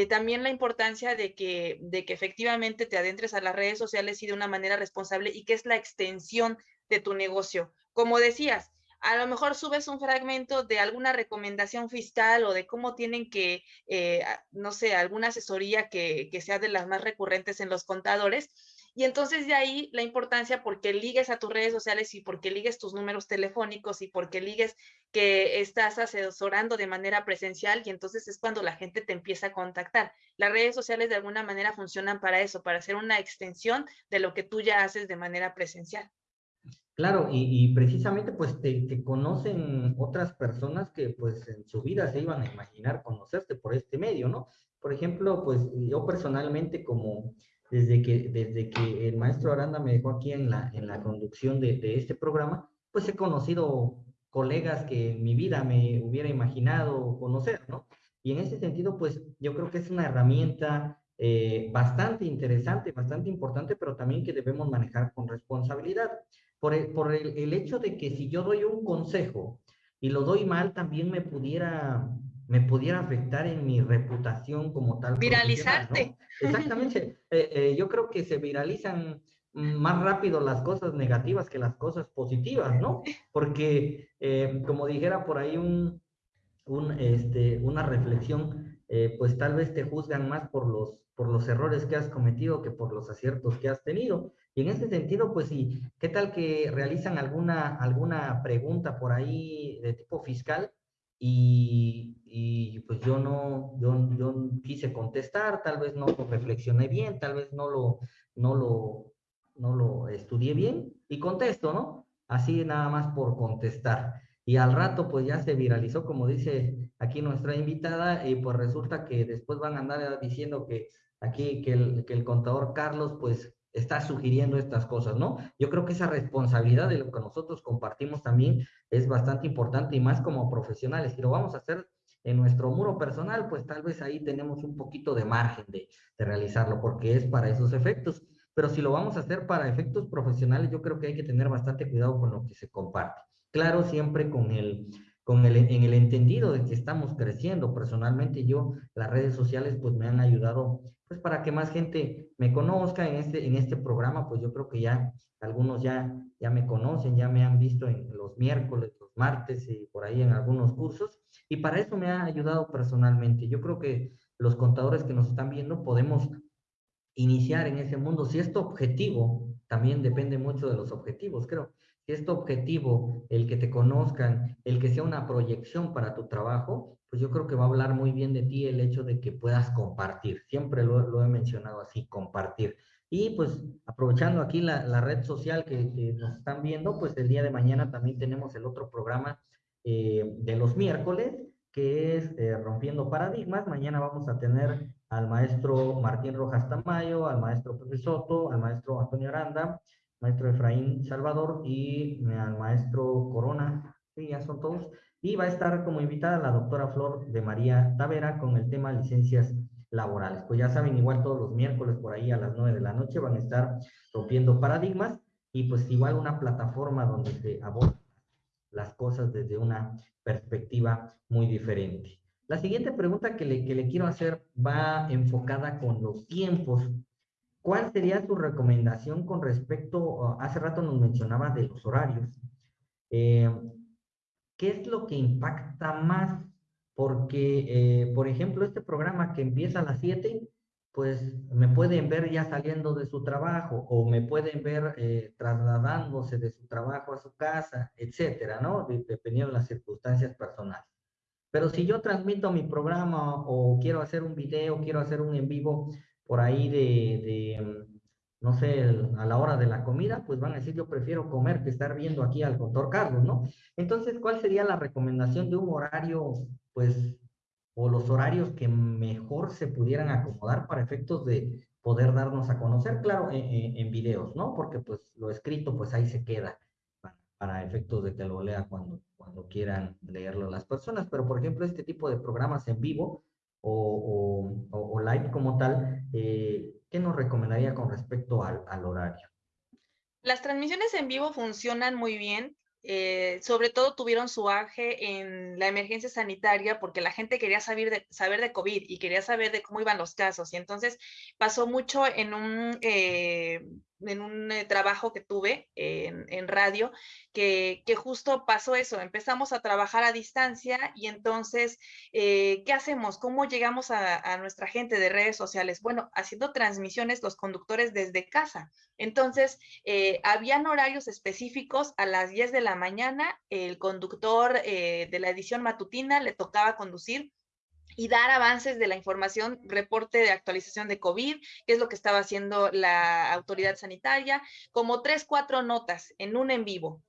también la importancia de que, de que efectivamente te adentres a las redes sociales y de una manera responsable y que es la extensión de tu negocio. Como decías, a lo mejor subes un fragmento de alguna recomendación fiscal o de cómo tienen que, eh, no sé, alguna asesoría que, que, sea de las más recurrentes en los contadores. Y entonces de ahí la importancia porque ligues a tus redes sociales y porque ligues tus números telefónicos y porque ligues que estás asesorando de manera presencial y entonces es cuando la gente te empieza a contactar. Las redes sociales de alguna manera funcionan para eso, para hacer una extensión de lo que tú ya haces de manera presencial. Claro, y, precisamente pues te, conocen otras personas que pues en su vida se iban a imaginar conocerte por este medio, ¿no? Por ejemplo, pues yo personalmente como desde que, desde que el maestro Aranda me dejó aquí en la, en la conducción de, este programa, pues he conocido colegas que en mi vida me hubiera imaginado conocer, ¿no? Y en ese sentido, pues yo creo que es una herramienta eh, bastante interesante, bastante importante, pero también que debemos manejar con responsabilidad por, el, por el, hecho de que si yo doy un consejo y lo doy mal, también me pudiera, me pudiera afectar en mi reputación como tal. Viralizarte. Exactamente. [LAUGHS] Eh, eh, yo creo que se viralizan más rápido las cosas negativas que las cosas positivas, ¿no? Porque, eh, como dijera por ahí un, un, este, una reflexión, pues tal vez te juzgan más por los, por los errores que has cometido que por los aciertos que has tenido. Y en ese sentido, pues sí, ¿qué tal que realizan alguna, alguna pregunta por ahí de tipo fiscal? Y, y pues yo no, yo, yo quise contestar, tal vez no reflexioné bien, tal vez no lo, no lo, no lo estudié bien y contesto, ¿no? Así nada más por contestar. Y al rato pues ya se viralizó, como dice aquí nuestra invitada, y pues resulta que después van a andar diciendo que aquí, que el, contador Carlos pues está sugiriendo estas cosas, ¿no? Yo creo que esa responsabilidad de lo que nosotros compartimos también es bastante importante y más como profesionales. Si lo vamos a hacer en nuestro muro personal, pues tal vez ahí tenemos un poquito de margen de, de realizarlo porque es para esos efectos. Pero si lo vamos a hacer para efectos profesionales, yo creo que hay que tener bastante cuidado con lo que se comparte. Claro, siempre con el, con el, en el entendido de que estamos creciendo. Personalmente yo, las redes sociales pues me han ayudado pues para que más gente me conozca en este, en este programa, pues yo creo que ya algunos ya, ya me conocen, ya me han visto en los miércoles, los martes y por ahí en algunos cursos, y para eso me ha ayudado personalmente. Yo creo que los contadores que nos están viendo podemos iniciar en ese mundo. Si es tu objetivo también depende mucho de los objetivos, creo. Si es tu objetivo el que te conozcan, el que sea una proyección para tu trabajo, pues yo creo que va a hablar muy bien de ti el hecho de que puedas compartir. Siempre lo, he mencionado así, compartir. Y pues aprovechando aquí la, red social que, nos están viendo, pues el día de mañana también tenemos el otro programa eh, de los miércoles, que es eh, Rompiendo Paradigmas. Mañana vamos a tener al maestro Martín Rojas Tamayo, al maestro Pepe Soto, al maestro Antonio Aranda, maestro Efraín Salvador y al maestro Corona, sí, ya son todos. Y va a estar como invitada la doctora Flor de María Tavera con el tema licencias laborales. Pues ya saben, igual todos los miércoles por ahí a las nueve de la noche van a estar rompiendo paradigmas y pues igual una plataforma donde se abordan las cosas desde una perspectiva muy diferente. La siguiente pregunta que le, que le quiero hacer va enfocada con los tiempos ¿Cuál sería su recomendación con respecto, hace rato nos mencionaba de los horarios? Eh, ¿Qué es lo que impacta más? Porque, eh, por ejemplo, este programa que empieza a las 7, pues me pueden ver ya saliendo de su trabajo o me pueden ver eh, trasladándose de su trabajo a su casa, etcétera, ¿no? Dependiendo de las circunstancias personales. Pero si yo transmito mi programa o quiero hacer un video, quiero hacer un en vivo, por ahí de, mm, no sé, a la hora de la comida, pues van a decir, yo prefiero comer que estar viendo aquí al doctor Carlos, ¿no? Entonces, ¿cuál sería la recomendación de un horario, pues, o los horarios que mejor se pudieran acomodar para efectos de poder darnos a conocer, claro, en, videos, ¿no? Porque pues lo escrito, pues ahí se queda para, efectos de que lo lea cuando, cuando quieran leerlo las personas, pero por ejemplo, este tipo de programas en vivo, o, live como tal, eh, ¿qué nos recomendaría con respecto al, horario? Las transmisiones en vivo funcionan muy bien. Eh, sobre todo tuvieron su aje en la emergencia sanitaria porque la gente quería saber de, saber de COVID y quería saber de cómo iban los casos. Y entonces pasó mucho en un eh, en un eh, trabajo que tuve en, radio, que, justo pasó eso, empezamos a trabajar a distancia y entonces, eh, ¿qué hacemos? ¿Cómo llegamos a, nuestra gente de redes sociales? Bueno, haciendo transmisiones los conductores desde casa. Entonces, eh, habían horarios específicos a las 10 de la mañana, el conductor de la edición matutina le tocaba conducir y dar avances de la información, reporte de actualización de COVID, qué es lo que estaba haciendo la autoridad sanitaria, como tres, cuatro notas en un en vivo,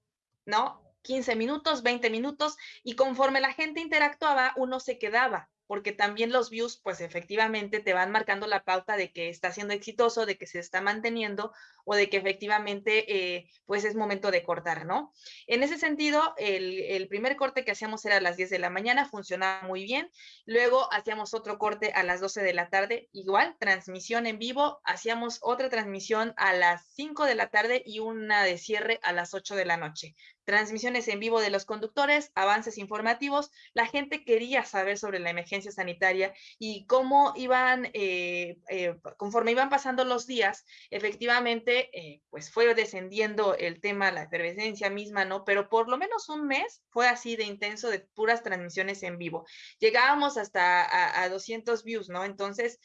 ¿no? 15 minutos, 20 minutos, y conforme la gente interactuaba, uno se quedaba porque también los views, pues efectivamente te van marcando la pauta de que está siendo exitoso, de que se está manteniendo o de que efectivamente, eh, pues es momento de cortar, ¿no? En ese sentido, el, primer corte que hacíamos era a las 10 de la mañana, funcionaba muy bien. Luego hacíamos otro corte a las 12 de la tarde, igual, transmisión en vivo. Hacíamos otra transmisión a las 5 de la tarde y una de cierre a las 8 de la noche transmisiones en vivo de los conductores, avances informativos. La gente quería saber sobre la emergencia sanitaria y cómo iban, eh, eh, conforme iban pasando los días, efectivamente, eh, pues fue descendiendo el tema, la efervescencia misma, ¿no? Pero por lo menos un mes fue así de intenso de puras transmisiones en vivo. Llegábamos hasta a, a 200 views, ¿no? Entonces,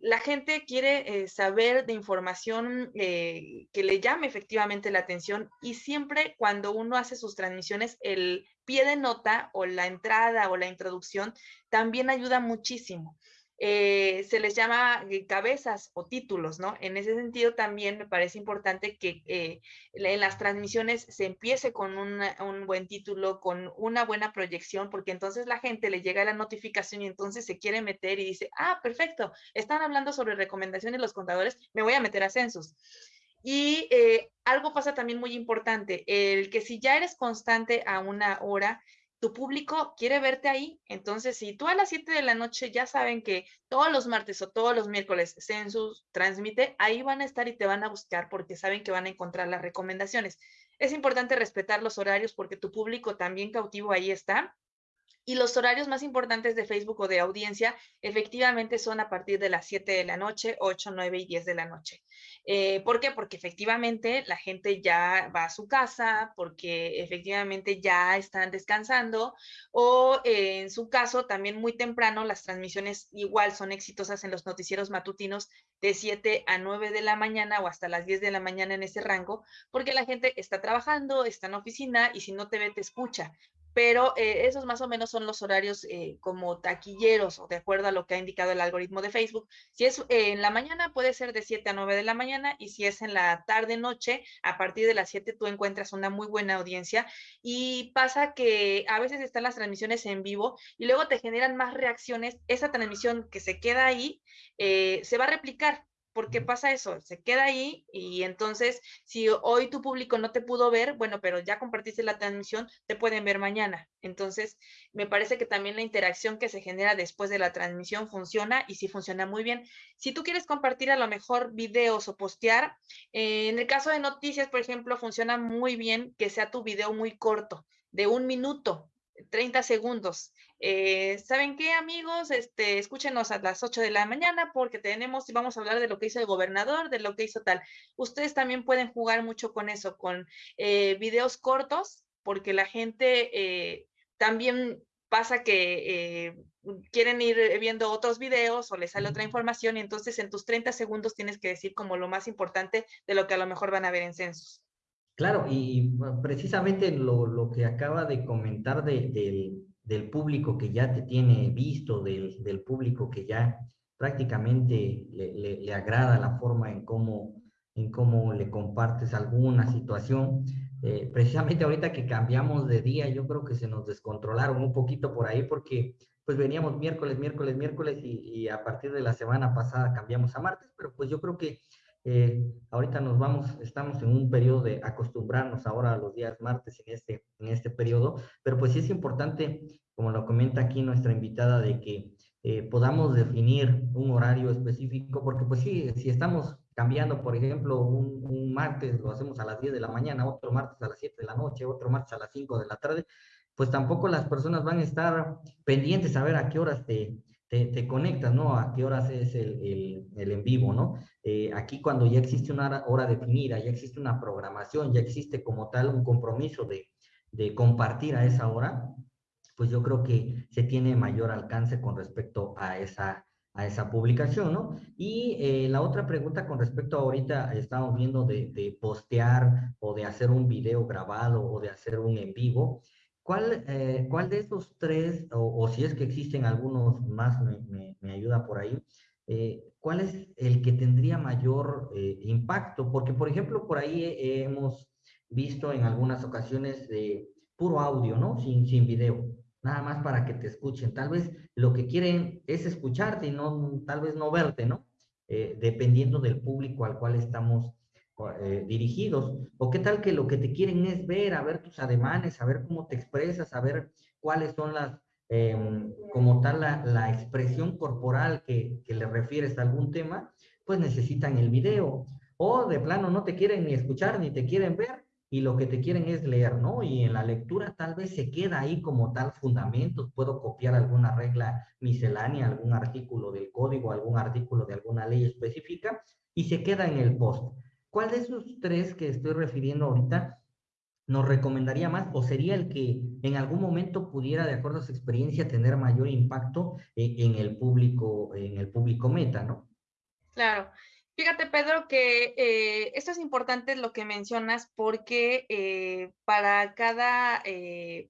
la gente quiere eh, saber de información eh, que le llame efectivamente la atención y siempre cuando uno hace sus transmisiones, el pie de nota o la entrada o la introducción también ayuda muchísimo. Eh, se les llama eh, cabezas o títulos, ¿no? En ese sentido también me parece importante que eh, en las transmisiones se empiece con un buen título, con una buena proyección, porque entonces la gente le llega la notificación y entonces se quiere meter y dice, ah, perfecto, están hablando sobre recomendaciones los contadores, me voy a meter a censos. Y algo pasa también muy importante, el que si ya eres constante a una hora, tu público quiere verte ahí. Entonces, si tú a las 7 de la noche ya saben que todos los martes o todos los miércoles Census transmite, ahí van a estar y te van a buscar porque saben que van a encontrar las recomendaciones. Es importante respetar los horarios porque tu público también cautivo ahí está Y los horarios más importantes de Facebook o de audiencia efectivamente son a partir de las 7 de la noche, 8, 9 y 10 de la noche. Eh, ¿Por qué? Porque efectivamente la gente ya va a su casa, porque efectivamente ya están descansando o eh, en su caso también muy temprano las transmisiones igual son exitosas en los noticieros matutinos de 7 a 9 de la mañana o hasta las 10 de la mañana en ese rango, porque la gente está trabajando, está en oficina y si no te ve te escucha pero eh, esos más o menos son los horarios eh, como taquilleros o de acuerdo a lo que ha indicado el algoritmo de Facebook. Si es eh, en la mañana, puede ser de 7 a 9 de la mañana y si es en la tarde, noche, a partir de las 7 tú encuentras una muy buena audiencia y pasa que a veces están las transmisiones en vivo y luego te generan más reacciones. Esa transmisión que se queda ahí se va a replicar porque pasa eso, se queda ahí y entonces si hoy tu público no te pudo ver, bueno, pero ya compartiste la transmisión, te pueden ver mañana. Entonces, me parece que también la interacción que se genera después de la transmisión funciona y sí funciona muy bien. Si tú quieres compartir a lo mejor videos o postear, eh, en el caso de noticias, por ejemplo, funciona muy bien que sea tu video muy corto, de un minuto, 30 segundos. Eh, ¿Saben qué, amigos? Este, escúchenos a las 8 de la mañana porque tenemos y vamos a hablar de lo que hizo el gobernador, de lo que hizo tal. Ustedes también pueden jugar mucho con eso, con eh, videos cortos, porque la gente eh, también pasa que quieren ir viendo otros videos o les sale otra información y entonces en tus 30 segundos tienes que decir como lo más importante de lo que a lo mejor van a ver en censos. Claro, y precisamente lo, lo que acaba de comentar del, del, público que ya te tiene visto, del, del público que ya prácticamente le, agrada la forma en cómo, en cómo le compartes alguna situación. Eh, precisamente ahorita que cambiamos de día, yo creo que se nos descontrolaron un poquito por ahí porque pues veníamos miércoles, miércoles, miércoles y a partir de la semana pasada cambiamos a martes, pero pues yo creo que eh, ahorita nos vamos, estamos en un periodo de acostumbrarnos ahora a los días martes en este, en este periodo, pero pues sí es importante, como lo comenta aquí nuestra invitada, de que eh, podamos definir un horario específico, porque pues sí, si estamos cambiando, por ejemplo, un, un, martes lo hacemos a las 10 de la mañana, otro martes a las 7 de la noche, otro martes a las 5 de la tarde, pues tampoco las personas van a estar pendientes a ver a qué horas te, te, conectas, ¿no? A qué horas es el, el, en vivo, ¿no? Eh, aquí cuando ya existe una hora definida, ya existe una programación, ya existe como tal un compromiso de, de compartir a esa hora, pues yo creo que se tiene mayor alcance con respecto a esa, a esa publicación, ¿no? Y eh, la otra pregunta con respecto a ahorita estamos viendo de, de, postear o de hacer un video grabado o de hacer un en vivo, ¿Cuál, eh, ¿Cuál de esos tres, o, si es que existen algunos más, me, me, ayuda por ahí, eh, cuál es el que tendría mayor eh, impacto? Porque, por ejemplo, por ahí hemos visto en algunas ocasiones de puro audio, ¿no? Sin, sin video, nada más para que te escuchen. Tal vez lo que quieren es escucharte y no, tal vez no verte, ¿no? dependiendo del público al cual estamos eh, dirigidos. O qué tal que lo que te quieren es ver, a ver tus ademanes, a ver cómo te expresas, a ver cuáles son las, em, como tal, la, la expresión corporal que, que, le refieres a algún tema, pues necesitan el video. O de plano no te quieren ni escuchar ni te quieren ver y lo que te quieren es leer, ¿no? Y en la lectura tal vez se queda ahí como tal fundamentos, puedo copiar alguna regla miscelánea, algún artículo del código, algún artículo de alguna ley específica y se queda en el post. ¿Cuál de esos tres que estoy refiriendo ahorita nos recomendaría más o sería el que en algún momento pudiera, de acuerdo a su experiencia, tener mayor impacto en, el público, en el público meta, ¿no? Claro. Fíjate, Pedro, que eh, esto es importante lo que mencionas porque eh, para cada eh,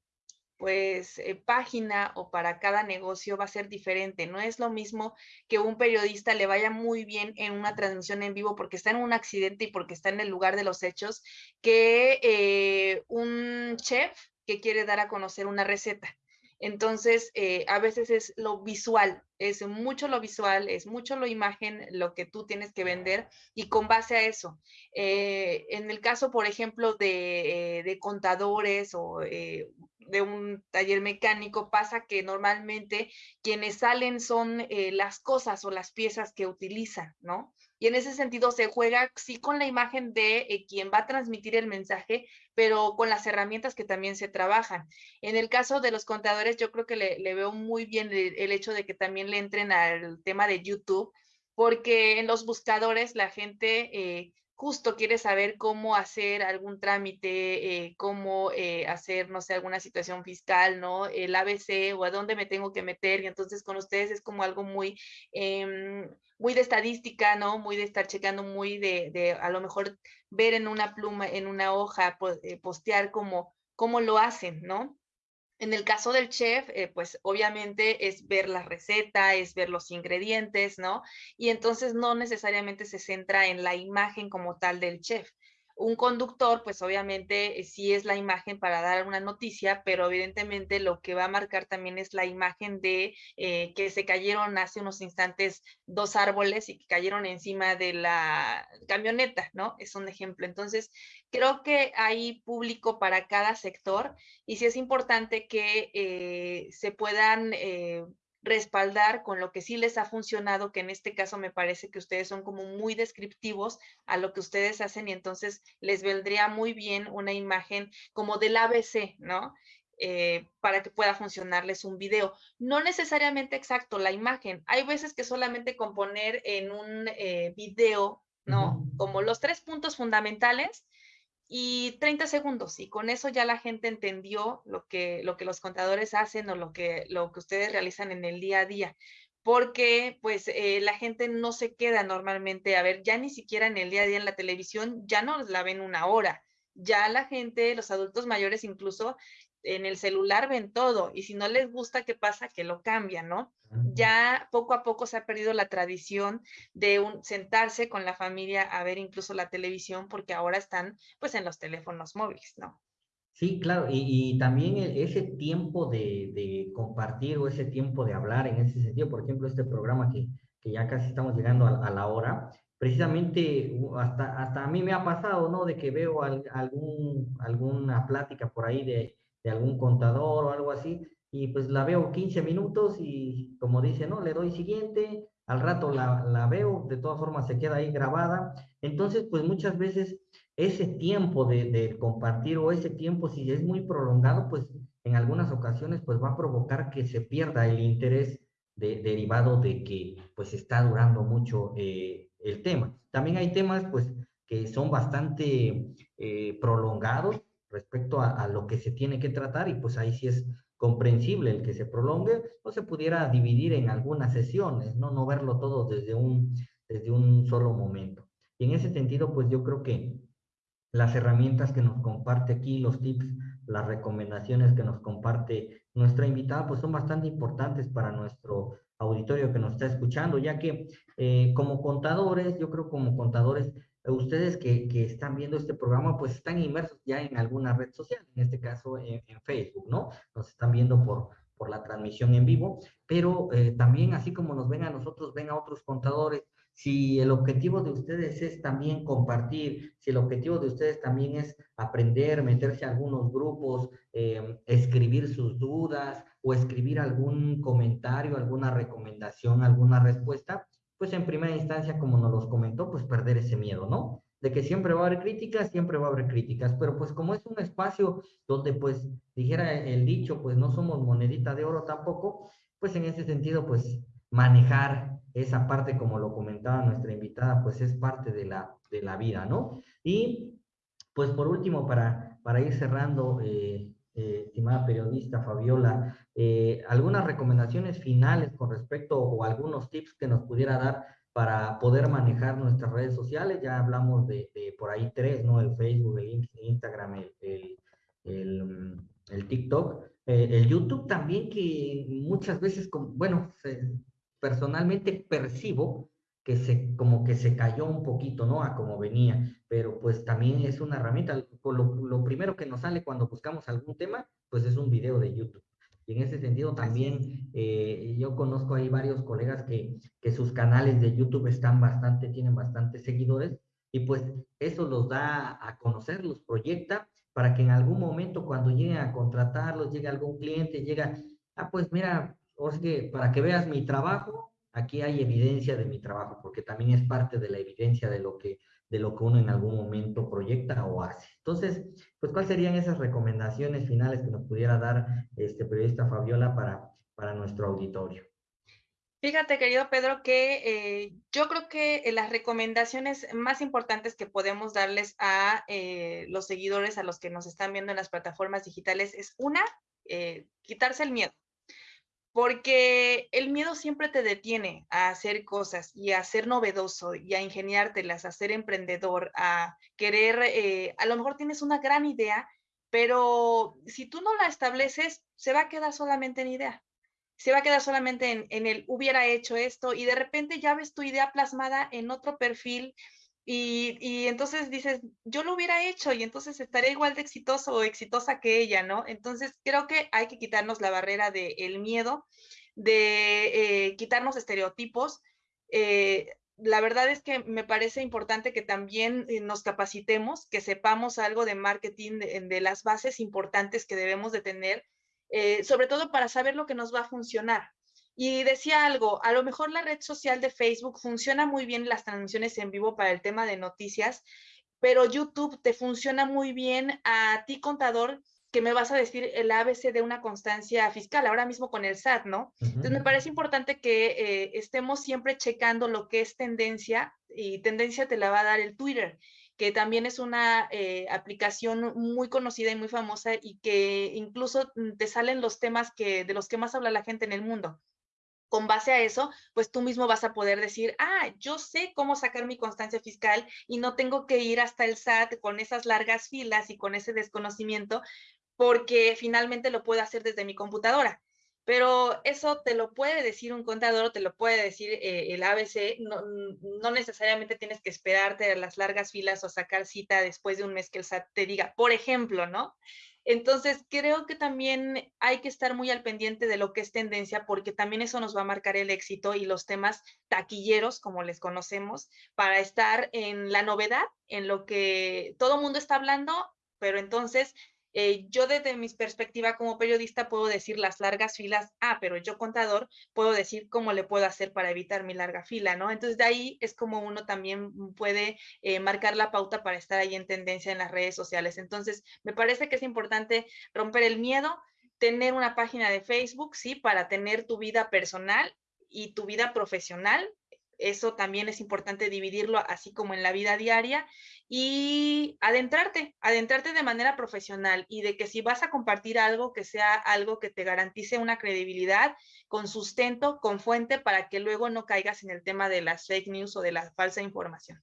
pues eh, página o para cada negocio va a ser diferente. No es lo mismo que un periodista le vaya muy bien en una transmisión en vivo porque está en un accidente y porque está en el lugar de los hechos, que eh, un chef que quiere dar a conocer una receta. Entonces, eh, a veces es lo visual, es mucho lo visual, es mucho lo imagen, lo que tú tienes que vender y con base a eso. en el caso, por ejemplo, de, de contadores o de un taller mecánico pasa que normalmente quienes salen son eh, las cosas o las piezas que utilizan, ¿no? Y en ese sentido se juega sí con la imagen de eh, quien va a transmitir el mensaje, pero con las herramientas que también se trabajan. En el caso de los contadores, yo creo que le, veo muy bien el, hecho de que también le entren al tema de YouTube, porque en los buscadores la gente eh, justo quiere saber cómo hacer algún trámite, eh, cómo eh, hacer, no sé, alguna situación fiscal, ¿no? El ABC o a dónde me tengo que meter. Y entonces con ustedes es como algo muy, em, muy de estadística, ¿no? Muy de estar checando, muy de, de a lo mejor ver en una pluma, en una hoja, postear cómo, cómo lo hacen, ¿no? En el caso del chef, eh, pues obviamente es ver la receta, es ver los ingredientes, ¿no? Y entonces no necesariamente se centra en la imagen como tal del chef un conductor, pues obviamente eh, sí es la imagen para dar una noticia, pero evidentemente lo que va a marcar también es la imagen de eh, que se cayeron hace unos instantes dos árboles y que cayeron encima de la camioneta, ¿no? Es un ejemplo. Entonces, creo que hay público para cada sector y sí es importante que eh, se puedan respaldar con lo que sí les ha funcionado, que en este caso me parece que ustedes son como muy descriptivos a lo que ustedes hacen y entonces les vendría muy bien una imagen como del ABC, ¿no? Eh, para que pueda funcionarles un video. No necesariamente exacto la imagen. Hay veces que solamente componer en un eh, video, ¿no? Como los tres puntos fundamentales, y 30 segundos y con eso ya la gente entendió lo que, lo que los contadores hacen o lo que, lo que ustedes realizan en el día a día. Porque pues eh, la gente no se queda normalmente a ver, ya ni siquiera en el día a día en la televisión, ya no la ven una hora. Ya la gente, los adultos mayores incluso, en el celular ven todo y si no les gusta, ¿qué pasa? Que lo cambian, ¿no? Ya poco a poco se ha perdido la tradición de un, sentarse con la familia a ver incluso la televisión porque ahora están pues en los teléfonos móviles, ¿no? Sí, claro, y, también e, ese tiempo de, compartir o ese tiempo de hablar en ese sentido, por ejemplo, este programa que, ya casi estamos llegando a, la hora, precisamente hasta, hasta a mí me ha pasado, ¿no? De que veo algún, alguna plática por ahí de, de algún contador o algo así, y pues la veo 15 minutos y como dice, ¿no? Le doy siguiente, al rato la, la veo, de todas formas se queda ahí grabada. Entonces, pues muchas veces ese tiempo de, de, compartir o ese tiempo, si es muy prolongado, pues en algunas ocasiones pues va a provocar que se pierda el interés de, derivado de que pues está durando mucho eh, el tema. También hay temas pues que son bastante eh, prolongados respecto a, lo que se tiene que tratar y pues ahí sí es comprensible el que se prolongue o se pudiera dividir en algunas sesiones, ¿no? No verlo todo desde un, desde un solo momento. Y en ese sentido, pues yo creo que las herramientas que nos comparte aquí, los tips, las recomendaciones que nos comparte nuestra invitada, pues son bastante importantes para nuestro auditorio que nos está escuchando, ya que eh, como contadores, yo creo como contadores, ustedes que, que, están viendo este programa, pues están inmersos ya en alguna red social, en este caso en, Facebook, ¿no? Nos están viendo por, por la transmisión en vivo, pero eh, también así como nos ven a nosotros, ven a otros contadores. Si el objetivo de ustedes es también compartir, si el objetivo de ustedes también es aprender, meterse a algunos grupos, eh, escribir sus dudas o escribir algún comentario, alguna recomendación, alguna respuesta, pues en primera instancia, como nos los comentó, pues perder ese miedo, ¿no? De que siempre va a haber críticas, siempre va a haber críticas, pero pues como es un espacio donde pues dijera el dicho, pues no somos monedita de oro tampoco, pues en ese sentido, pues manejar esa parte, como lo comentaba nuestra invitada, pues es parte de la, de la vida, ¿no? Y pues por último, para, para ir cerrando, eh, eh, estimada periodista Fabiola, eh, algunas recomendaciones finales con respecto o algunos tips que nos pudiera dar para poder manejar nuestras redes sociales. Ya hablamos de, por ahí tres, ¿no? El Facebook, el Instagram, el, el, el, TikTok, eh, el YouTube también que muchas veces, bueno, personalmente percibo que se, como que se cayó un poquito, ¿no? A como venía, pero pues también es una herramienta. Lo, lo, primero que nos sale cuando buscamos algún tema, pues es un video de YouTube. Y en ese sentido también eh, yo conozco ahí varios colegas que, que sus canales de YouTube están bastante, tienen bastantes seguidores y pues eso los da a conocer, los proyecta para que en algún momento cuando lleguen a contratarlos, llegue algún cliente, llega, ah, pues mira, o que para que veas mi trabajo, aquí hay evidencia de mi trabajo, porque también es parte de la evidencia de lo que, de lo que uno en algún momento proyecta o hace. Entonces, pues, ¿cuáles serían esas recomendaciones finales que nos pudiera dar este periodista Fabiola para, para nuestro auditorio? Fíjate, querido Pedro, que eh, yo creo que eh, las recomendaciones más importantes que podemos darles a eh, los seguidores, a los que nos están viendo en las plataformas digitales, es una, quitarse el miedo. Porque el miedo siempre te detiene a hacer cosas y a ser novedoso y a ingeniártelas, a ser emprendedor, a querer, a lo mejor tienes una gran idea, pero si tú no la estableces, se va a quedar solamente en idea se va a quedar solamente en, el hubiera hecho esto y de repente ya ves tu idea plasmada en otro perfil y, entonces dices, yo lo hubiera hecho y entonces estaré igual de exitoso o exitosa que ella, ¿no? Entonces creo que hay que quitarnos la barrera del miedo, de eh, quitarnos estereotipos. Eh, la verdad es que me parece importante que también eh, nos capacitemos, que sepamos algo de marketing, de las bases importantes que debemos de tener sobre todo para saber lo que nos va a funcionar. Y decía algo, a lo mejor la red social de Facebook funciona muy bien las transmisiones en vivo para el tema de noticias, pero YouTube te funciona muy bien a ti, contador, que me vas a decir el ABC de una constancia fiscal, ahora mismo con el SAT, ¿no? Entonces me parece importante que eh, estemos siempre checando lo que es tendencia y tendencia te la va a dar el Twitter que también es una eh, aplicación muy conocida y muy famosa y que incluso mm, te salen los temas que, de los que más habla la gente en el mundo. Con base a eso, pues tú mismo vas a poder decir, ah, yo sé cómo sacar mi constancia fiscal y no tengo que ir hasta el SAT con esas largas filas y con ese desconocimiento, porque finalmente lo puedo hacer desde mi computadora pero eso te lo puede decir un contador, te lo puede decir eh, el ABC, no, no, necesariamente tienes que esperarte a las largas filas o sacar cita después de un mes que el SAT te diga, por ejemplo, ¿no? Entonces, creo que también hay que estar muy al pendiente de lo que es tendencia, porque también eso nos va a marcar el éxito y los temas taquilleros, como les conocemos, para estar en la novedad, en lo que todo mundo está hablando, pero entonces eh, yo desde mi perspectiva como periodista puedo decir las largas filas, ah, pero yo contador puedo decir cómo le puedo hacer para evitar mi larga fila, ¿no? Entonces de ahí es como uno también puede eh, marcar la pauta para estar ahí en tendencia en las redes sociales. Entonces me parece que es importante romper el miedo, tener una página de Facebook, sí, para tener tu vida personal y tu vida profesional, eso también es importante dividirlo así como en la vida diaria y adentrarte, adentrarte de manera profesional y de que si vas a compartir algo, que sea algo que te garantice una credibilidad con sustento, con fuente, para que luego no caigas en el tema de las fake news o de la falsa información.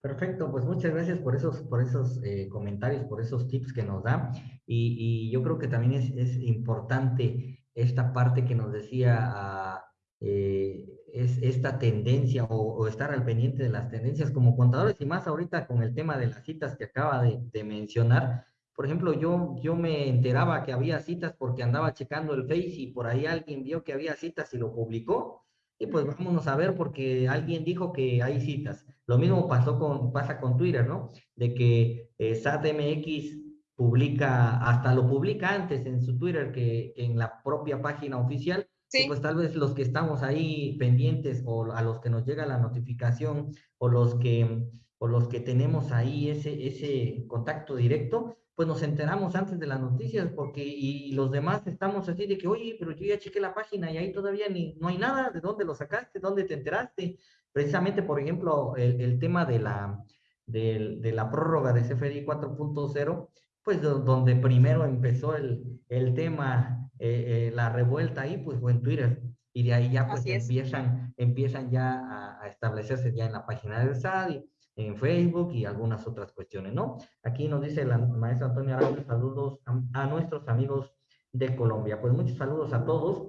Perfecto, pues muchas gracias por esos, por esos eh, comentarios, por esos tips que nos da. Y, yo creo que también es, importante esta parte que nos decía ah, eh, es esta tendencia o, estar al pendiente de las tendencias como contadores y más ahorita con el tema de las citas que acaba de, mencionar. Por ejemplo, yo, yo me enteraba que había citas porque andaba checando el Face y por ahí alguien vio que había citas y lo publicó. Y pues vámonos a ver porque alguien dijo que hay citas. Lo mismo pasó con, pasa con Twitter, ¿no? De que eh, SATMX publica, hasta lo publica antes en su Twitter que en la propia página oficial pues tal vez los que estamos ahí pendientes o a los que nos llega la notificación o los que, o los que tenemos ahí ese, ese contacto directo, pues nos enteramos antes de las noticias porque y los demás estamos así de que, oye, pero yo ya chequé la página y ahí todavía ni, no hay nada, ¿de dónde lo sacaste? ¿Dónde te enteraste? Precisamente, por ejemplo, el, el tema de la, de, de la prórroga de CFDI 4.0, pues donde primero empezó el, el tema eh, eh, la revuelta ahí, pues fue en Twitter. Y de ahí ya pues empiezan, empiezan ya a, establecerse ya en la página del SAD, en Facebook y algunas otras cuestiones, ¿no? Aquí nos dice la maestra Antonia Araújo, saludos a, nuestros amigos de Colombia. Pues muchos saludos a todos.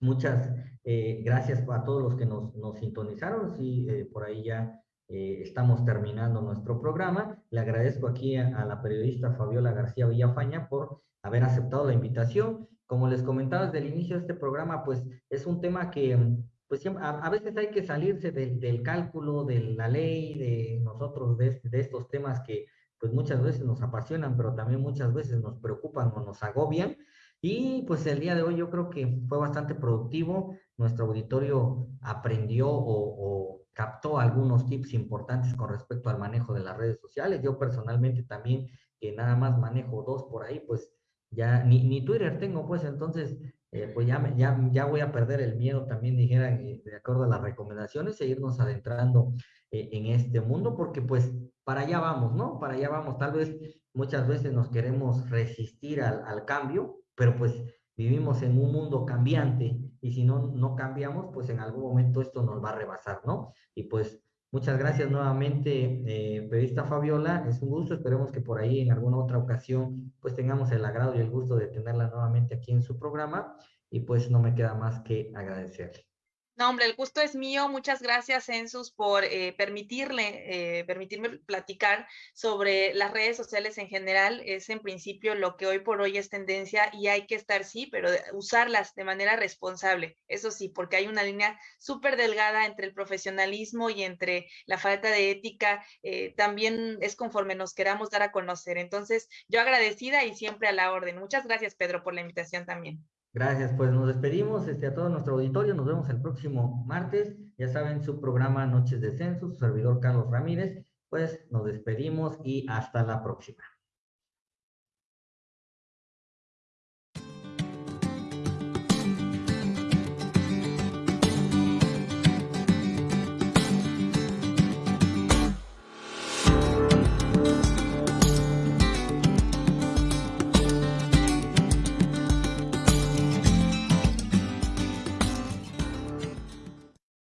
Muchas eh, gracias a todos los que nos, nos sintonizaron. Sí, por ahí ya estamos terminando nuestro programa. Le agradezco aquí a, a, la periodista Fabiola García Villafaña por haber aceptado la invitación como les comentaba desde el inicio de este programa, pues es un tema que pues a, veces hay que salirse del cálculo, de la ley, de nosotros, de, de, estos temas que pues muchas veces nos apasionan, pero también muchas veces nos preocupan o nos agobian. Y pues el día de hoy yo creo que fue bastante productivo nuestro auditorio aprendió o, captó algunos tips importantes con respecto al manejo de las redes sociales. Yo personalmente también, que nada más manejo dos por ahí, pues ya ni, ni Twitter tengo, pues entonces, eh, pues ya, ya, ya voy a perder el miedo también, dijera, eh, de acuerdo a las recomendaciones, e irnos adentrando eh, en este mundo, porque pues para allá vamos, ¿no? Para allá vamos. Tal vez muchas veces nos queremos resistir al, al cambio, pero pues vivimos en un mundo cambiante y si no, no cambiamos, pues en algún momento esto nos va a rebasar, ¿no? Y pues muchas gracias nuevamente, eh, periodista Fabiola, es un gusto, esperemos que por ahí en alguna otra ocasión pues tengamos el agrado y el gusto de tenerla nuevamente aquí en su programa. Y pues no me queda más que agradecerle. No, hombre, el gusto es mío. Muchas gracias, Census, por eh, permitirle, eh, permitirme platicar sobre las redes sociales en general. Es en principio lo que hoy por hoy es tendencia y hay que estar, sí, pero usarlas de manera responsable. Eso sí, porque hay una línea súper delgada entre el profesionalismo y entre la falta de ética. Eh, también es conforme nos queramos dar a conocer. Entonces, yo agradecida y siempre a la orden. Muchas gracias, Pedro, por la invitación también. Gracias, pues nos despedimos este, a todo nuestro auditorio, nos vemos el próximo martes, ya saben, su programa Noches de Censo, su servidor Carlos Ramírez, pues nos despedimos y hasta la próxima.